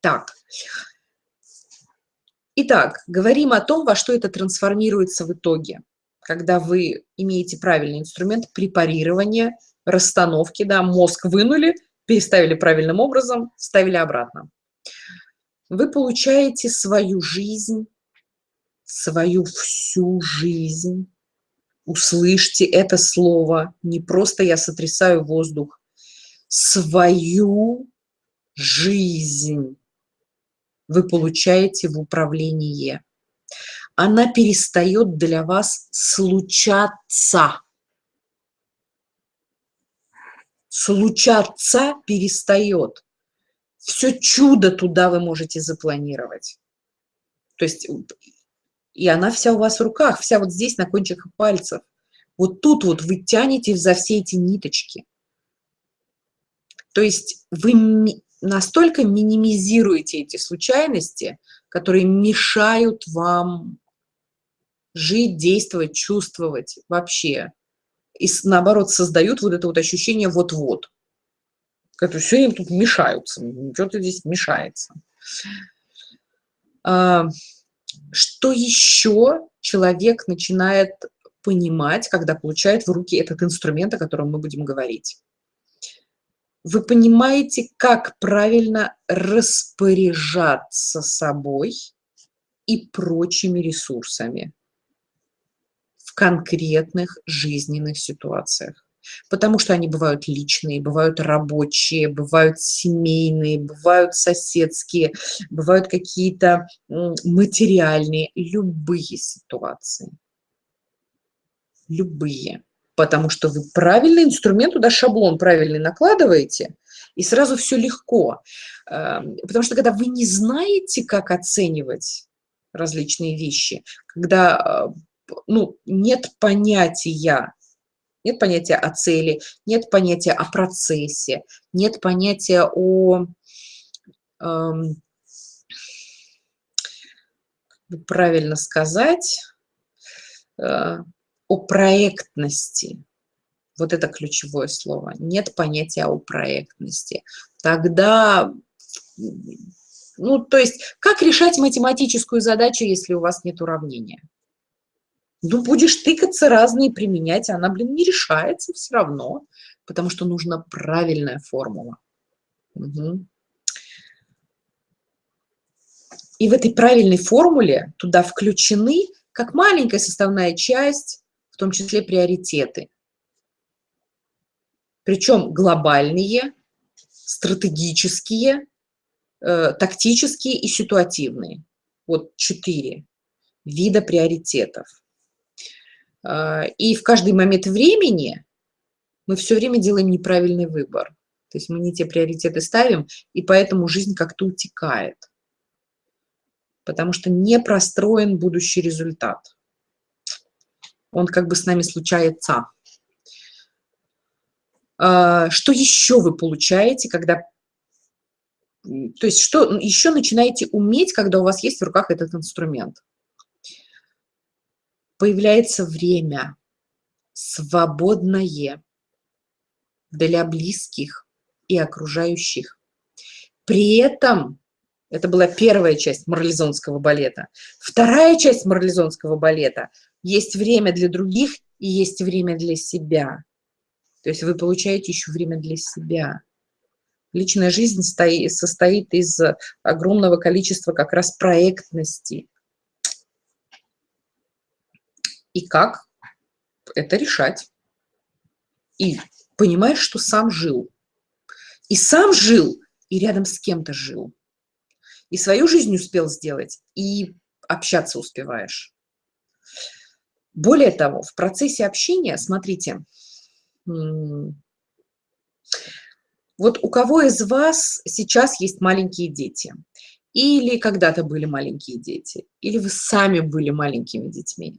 Так. Итак, говорим о том, во что это трансформируется в итоге. Когда вы имеете правильный инструмент препарирования, расстановки, да, мозг вынули – переставили правильным образом, ставили обратно. Вы получаете свою жизнь, свою всю жизнь. Услышьте это слово. Не просто я сотрясаю воздух. Свою жизнь вы получаете в управлении. Она перестает для вас случаться случаться перестает. Все чудо туда вы можете запланировать. То есть, и она вся у вас в руках, вся вот здесь на кончиках пальцев. Вот тут вот вы тянете за все эти ниточки. То есть вы настолько минимизируете эти случайности, которые мешают вам жить, действовать, чувствовать вообще и наоборот создают вот это вот ощущение вот-вот. Которые все им тут мешаются, что-то здесь мешается. А, что еще человек начинает понимать, когда получает в руки этот инструмент, о котором мы будем говорить? Вы понимаете, как правильно распоряжаться собой и прочими ресурсами конкретных жизненных ситуациях. Потому что они бывают личные, бывают рабочие, бывают семейные, бывают соседские, бывают какие-то материальные, любые ситуации. Любые. Потому что вы правильный инструмент, туда шаблон правильный накладываете, и сразу все легко. Эм, потому что когда вы не знаете, как оценивать различные вещи, когда э, ну, нет понятия, нет понятия о цели, нет понятия о процессе, нет понятия о, эм, правильно сказать, э, о проектности. Вот это ключевое слово. Нет понятия о проектности. Тогда, ну, то есть, как решать математическую задачу, если у вас нет уравнения? Ну, будешь тыкаться разные применять, а она, блин, не решается все равно, потому что нужна правильная формула. Угу. И в этой правильной формуле туда включены, как маленькая составная часть, в том числе приоритеты. Причем глобальные, стратегические, э, тактические и ситуативные. Вот четыре вида приоритетов. А, и в каждый момент времени мы все время делаем неправильный выбор. То есть мы не те приоритеты ставим, и поэтому жизнь как-то утекает. Потому что не простроен будущий результат. Он как бы с нами случается. А, что еще вы получаете, когда... То есть что еще начинаете уметь, когда у вас есть в руках этот инструмент? Появляется время свободное для близких и окружающих. При этом это была первая часть марлезонского балета. Вторая часть марлезонского балета – есть время для других и есть время для себя. То есть вы получаете еще время для себя. Личная жизнь состоит из огромного количества как раз проектности. И как это решать? И понимаешь, что сам жил. И сам жил, и рядом с кем-то жил. И свою жизнь успел сделать, и общаться успеваешь. Более того, в процессе общения, смотрите, вот у кого из вас сейчас есть маленькие дети? Или когда-то были маленькие дети? Или вы сами были маленькими детьми?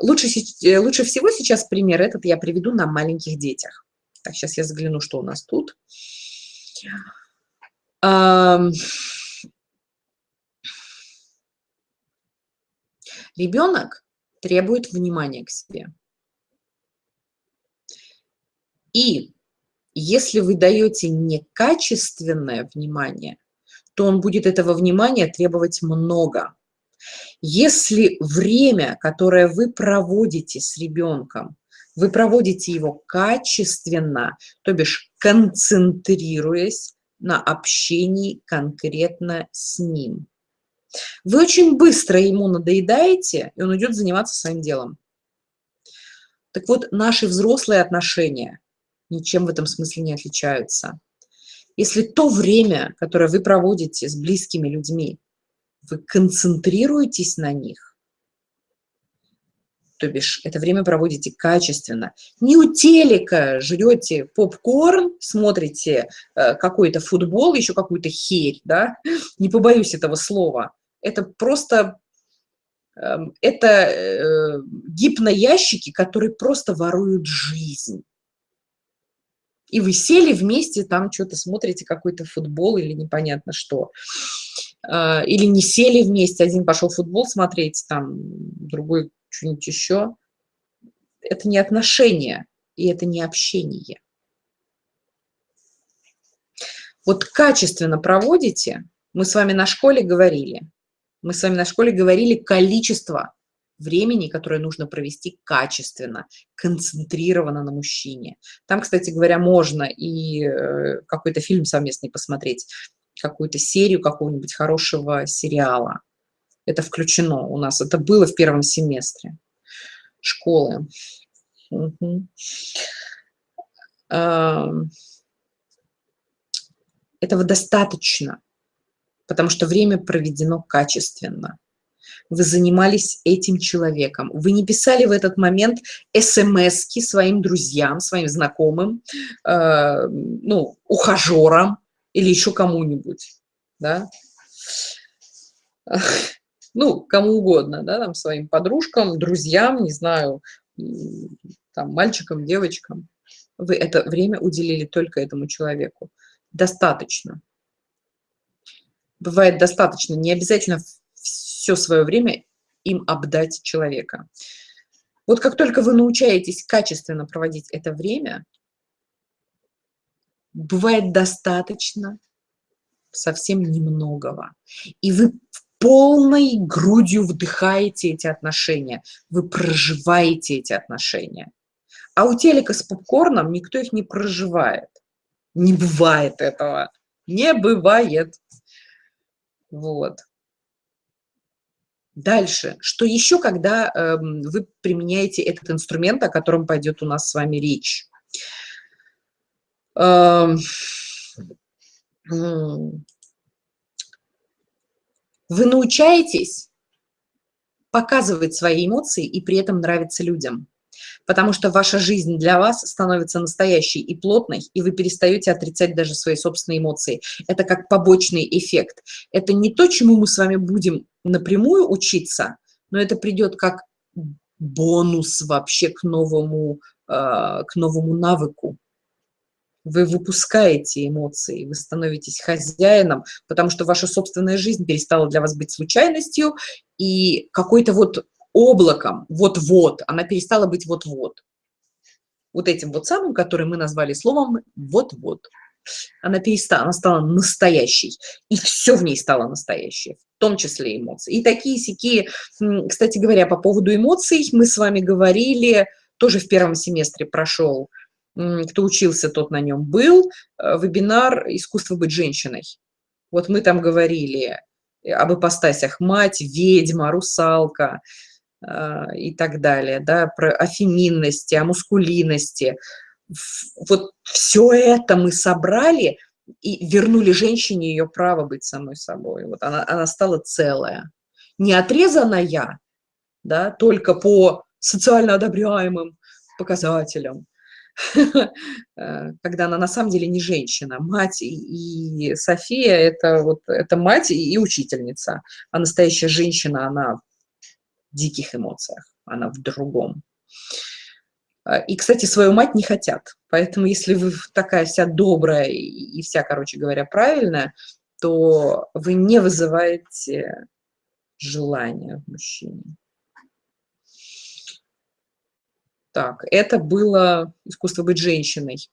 Лучше, э, лучше всего сейчас пример этот я приведу на маленьких детях. Так, сейчас я загляну, что у нас тут. Ребенок требует внимания к себе. И если вы даете некачественное внимание, то он будет этого внимания требовать много. Если время, которое вы проводите с ребенком, вы проводите его качественно, то бишь концентрируясь на общении конкретно с ним. Вы очень быстро ему надоедаете, и он идет заниматься своим делом. Так вот, наши взрослые отношения ничем в этом смысле не отличаются. Если то время, которое вы проводите с близкими людьми, вы концентрируетесь на них, то бишь это время проводите качественно. Не у телека жрете попкорн, смотрите э, какой-то футбол, еще какую-то херь, да, не побоюсь этого слова. Это просто, э, это э, гипноящики, которые просто воруют жизнь и вы сели вместе, там что-то смотрите, какой-то футбол или непонятно что. А, или не сели вместе, один пошел футбол смотреть, там другой что-нибудь еще. Это не отношения, и это не общение. Вот качественно проводите, мы с вами на школе говорили, мы с вами на школе говорили количество времени, которое нужно провести качественно, концентрированно на мужчине. Там, кстати говоря, можно и э, какой-то фильм совместный посмотреть, какую-то серию какого-нибудь хорошего сериала. Это включено у нас. Это было в первом семестре школы. Угу. Этого достаточно, потому что время проведено качественно вы занимались этим человеком. Вы не писали в этот момент смс своим друзьям, своим знакомым, э, ну, ухажерам или еще кому-нибудь, да? Ну, кому угодно, да, там, своим подружкам, друзьям, не знаю, там, мальчикам, девочкам. Вы это время уделили только этому человеку. Достаточно. Бывает достаточно, не обязательно все свое время им обдать человека. Вот как только вы научаетесь качественно проводить это время, бывает достаточно совсем немногого. И вы полной грудью вдыхаете эти отношения, вы проживаете эти отношения. А у телека с попкорном никто их не проживает. Не бывает этого. Не бывает. Вот. Дальше. Что еще, когда э, вы применяете этот инструмент, о котором пойдет у нас с вами речь? Вы научаетесь показывать свои эмоции и при этом нравиться людям потому что ваша жизнь для вас становится настоящей и плотной, и вы перестаете отрицать даже свои собственные эмоции. Это как побочный эффект. Это не то, чему мы с вами будем напрямую учиться, но это придет как бонус вообще к новому, э, к новому навыку. Вы выпускаете эмоции, вы становитесь хозяином, потому что ваша собственная жизнь перестала для вас быть случайностью и какой-то вот облаком, вот-вот, она перестала быть вот-вот. Вот этим вот самым, который мы назвали словом «вот-вот». Она перестала, она стала настоящей, и все в ней стало настоящее, в том числе эмоции. И такие сякие, кстати говоря, по поводу эмоций мы с вами говорили, тоже в первом семестре прошел кто учился, тот на нем был, э, вебинар «Искусство быть женщиной». Вот мы там говорили об ипостасях мать, ведьма, русалка э, и так далее, да, про, о о мускулинности. Вот все это мы собрали и вернули женщине ее право быть самой собой. Вот она, она стала целая. Не отрезанная, да, только по социально одобряемым показателям, Э, когда она на самом деле не женщина. Мать и София – это, вот, это мать и учительница, а настоящая женщина, она в диких эмоциях, она в другом. Э, и, кстати, свою мать не хотят. Поэтому, если вы такая вся добрая и вся, короче говоря, правильная, то вы не вызываете желания в мужчине. Так, это было искусство быть женщиной.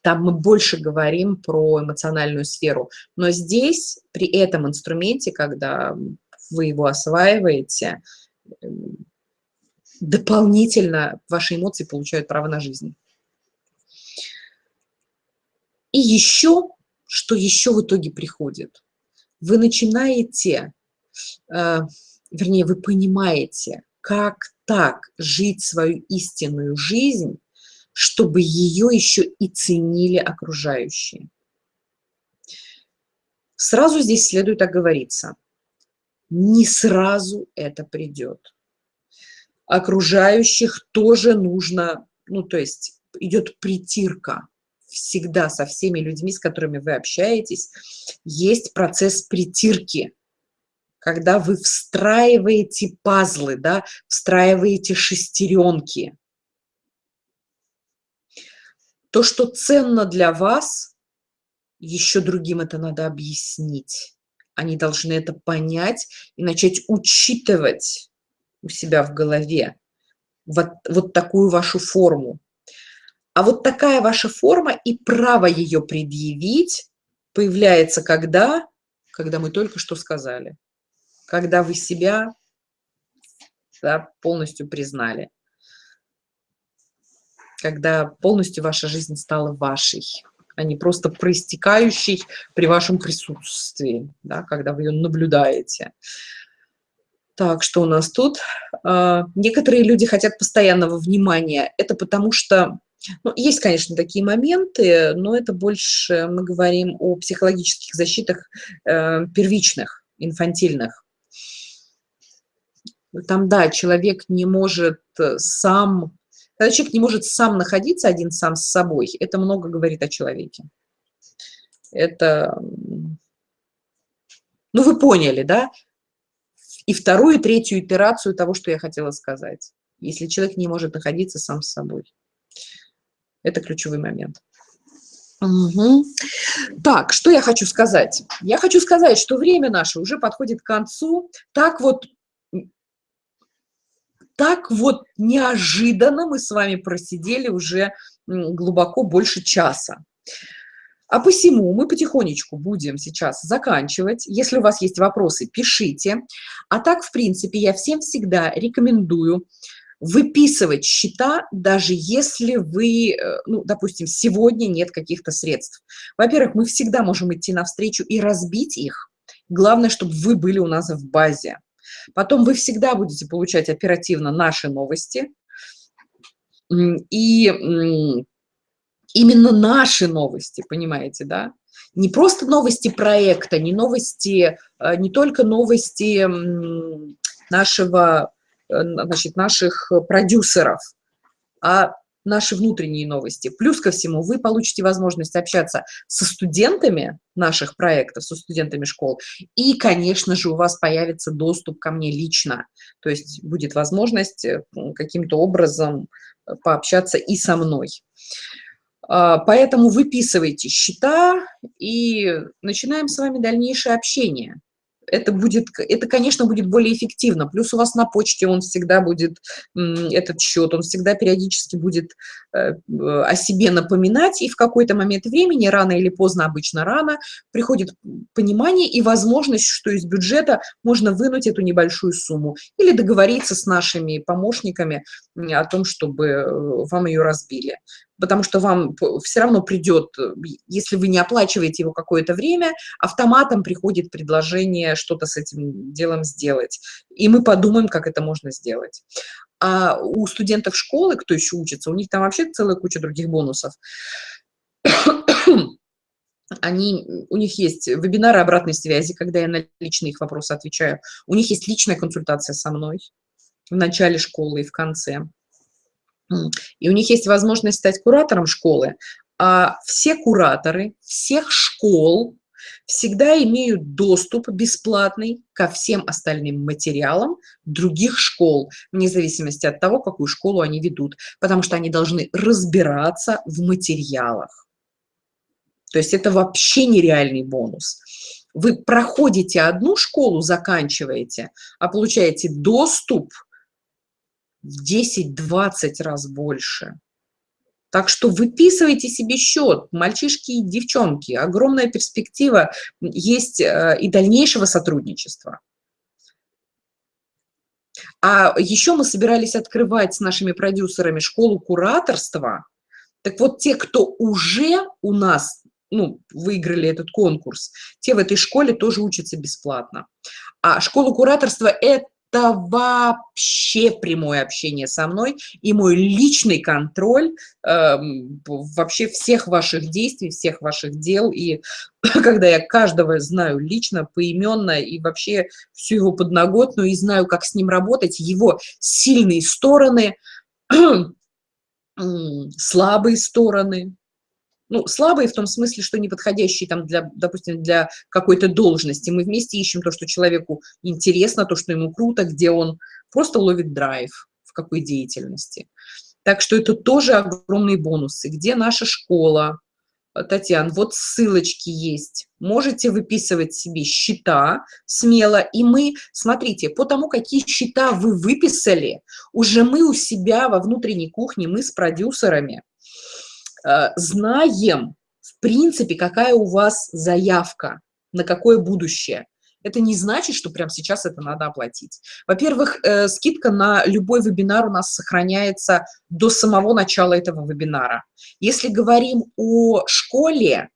Там мы больше говорим про эмоциональную сферу. Но здесь, при этом инструменте, когда вы его осваиваете, эм, дополнительно ваши эмоции получают право на жизнь. И еще, что еще в итоге приходит? Вы начинаете, э, вернее, вы понимаете, как так жить свою истинную жизнь, чтобы ее еще и ценили окружающие. Сразу здесь следует оговориться. Не сразу это придет. Окружающих тоже нужно, ну то есть идет притирка всегда со всеми людьми, с которыми вы общаетесь, есть процесс притирки когда вы встраиваете пазлы, да, встраиваете шестеренки. То, что ценно для вас, еще другим это надо объяснить. Они должны это понять и начать учитывать у себя в голове вот, вот такую вашу форму. А вот такая ваша форма и право ее предъявить появляется когда? Когда мы только что сказали когда вы себя да, полностью признали, когда полностью ваша жизнь стала вашей, а не просто проистекающей при вашем присутствии, да, когда вы ее наблюдаете. Так, что у нас тут? А, некоторые люди хотят постоянного внимания. Это потому что, ну, есть, конечно, такие моменты, но это больше мы говорим о психологических защитах э, первичных, инфантильных. Там, да, человек не может э, сам, когда человек не может сам находиться один сам с собой, это много говорит о человеке. Это, ну, вы поняли, да? И вторую, и третью итерацию того, что я хотела сказать. Если человек не может находиться сам с собой. Это ключевой момент. Угу. Так, что я хочу сказать? Я хочу сказать, что время наше уже подходит к концу. Так вот так вот неожиданно мы с вами просидели уже глубоко больше часа. А посему мы потихонечку будем сейчас заканчивать. Если у вас есть вопросы, пишите. А так, в принципе, я всем всегда рекомендую выписывать счета, даже если вы, э, ну, допустим, сегодня нет каких-то средств. Во-первых, мы всегда можем идти навстречу и разбить их. Главное, чтобы вы были у нас в базе. Потом вы всегда будете получать оперативно наши новости. И именно наши новости, понимаете, да? Не просто новости проекта, не новости, э, не только новости нашего, э, значит, наших продюсеров, а наши внутренние новости. Плюс ко всему, вы получите возможность общаться со студентами наших проектов, со студентами школ, и, конечно же, у вас появится доступ ко мне лично, то есть будет возможность э, каким-то образом э, пообщаться и со мной. А, поэтому выписывайте счета и начинаем с вами дальнейшее общение это будет, это, конечно, будет более эффективно. Плюс у вас на почте он всегда будет, этот счет, он всегда периодически будет э, о себе напоминать, и в какой-то момент времени, рано или поздно, обычно рано, приходит понимание и возможность, что из бюджета можно вынуть эту небольшую сумму или договориться с нашими помощниками о том, чтобы э, вам ее разбили потому что вам все равно придет, э, если вы не оплачиваете его какое-то время, автоматом приходит предложение что-то с этим делом сделать. И мы подумаем, как это можно сделать. А у студентов школы, кто еще учится, у них там вообще целая куча других бонусов. Они, у них есть вебинары обратной связи, когда я на личные их вопросы отвечаю. У них есть личная консультация со мной в начале школы и в конце. И у них есть возможность стать куратором школы. А все кураторы всех школ всегда имеют доступ бесплатный ко всем остальным материалам других школ, вне зависимости от того, какую школу они ведут, потому что они должны разбираться в материалах. То есть это вообще нереальный бонус. Вы проходите одну школу, заканчиваете, а получаете доступ – в 10-20 раз больше. Так что выписывайте себе счет, мальчишки и девчонки. Огромная перспектива есть э, и дальнейшего сотрудничества. А еще мы собирались открывать с нашими продюсерами школу кураторства. Так вот, те, кто уже у нас ну, выиграли этот конкурс, те в этой школе тоже учатся бесплатно. А школа кураторства – это это вообще прямое общение со мной и мой личный контроль э, вообще всех ваших действий, всех ваших дел. И когда я каждого знаю лично, поименно и вообще всю его подноготную, и знаю, как с ним работать, его сильные стороны, слабые стороны, ну, слабые в том смысле, что неподходящие там для, допустим, для какой-то должности. Мы вместе ищем то, что человеку интересно, то, что ему круто, где он просто ловит драйв, в какой деятельности. Так что это тоже огромные бонусы. Где наша школа? Татьяна, вот ссылочки есть. Можете выписывать себе счета смело. И мы, смотрите, по тому, какие счета вы выписали, уже мы у себя во внутренней кухне, мы с продюсерами знаем, в принципе, какая у вас заявка, на какое будущее. Это не значит, что прямо сейчас это надо оплатить. Во-первых, э, скидка на любой вебинар у нас сохраняется до самого начала этого вебинара. Если говорим о школе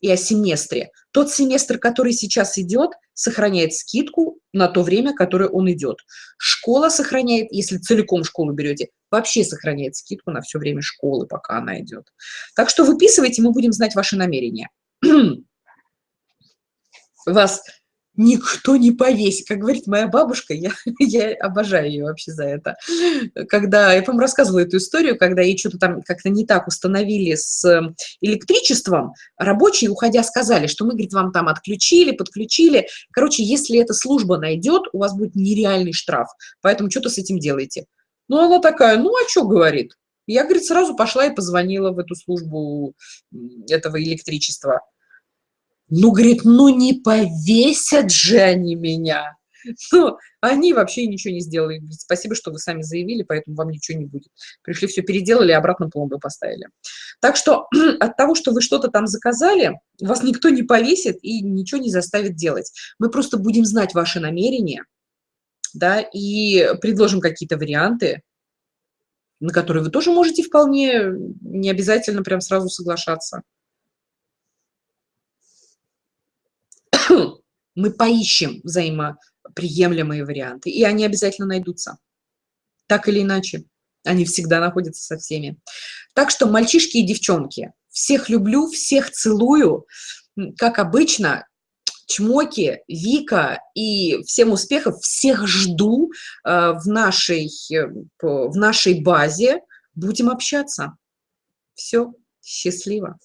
и о семестре, тот семестр, который сейчас идет, сохраняет скидку на то время, которое он идет. Школа сохраняет, если целиком школу берете, вообще сохраняет скидку на все время школы, пока она идет. Так что выписывайте, мы будем знать ваши намерения. Вас никто не повесит. Как говорит моя бабушка, я, я обожаю ее вообще за это. Когда, я, по-моему, рассказывала эту историю, когда ей что-то там как-то не так установили с электричеством, рабочие, уходя, сказали, что мы, говорит, вам там отключили, подключили. Короче, если эта служба найдет, у вас будет нереальный штраф. Поэтому что-то с этим делайте. Ну, она такая, ну, а что, говорит? Я, говорит, сразу пошла и позвонила в эту службу этого электричества. Ну, говорит, ну не повесят же они меня. Ну, они вообще ничего не сделали. Спасибо, что вы сами заявили, поэтому вам ничего не будет. Пришли, все переделали, обратно пломбы поставили. Так что от того, что вы что-то там заказали, вас никто не повесит и ничего не заставит делать. Мы просто будем знать ваши намерения, да, и предложим какие-то варианты, на которые вы тоже можете вполне не обязательно прям сразу соглашаться. мы поищем взаимоприемлемые варианты, и они обязательно найдутся. Так или иначе, они всегда находятся со всеми. Так что, мальчишки и девчонки, всех люблю, всех целую. Как обычно, чмоки, Вика и всем успехов, всех жду э, в, нашей, э, в нашей базе. Будем общаться. Все, счастливо.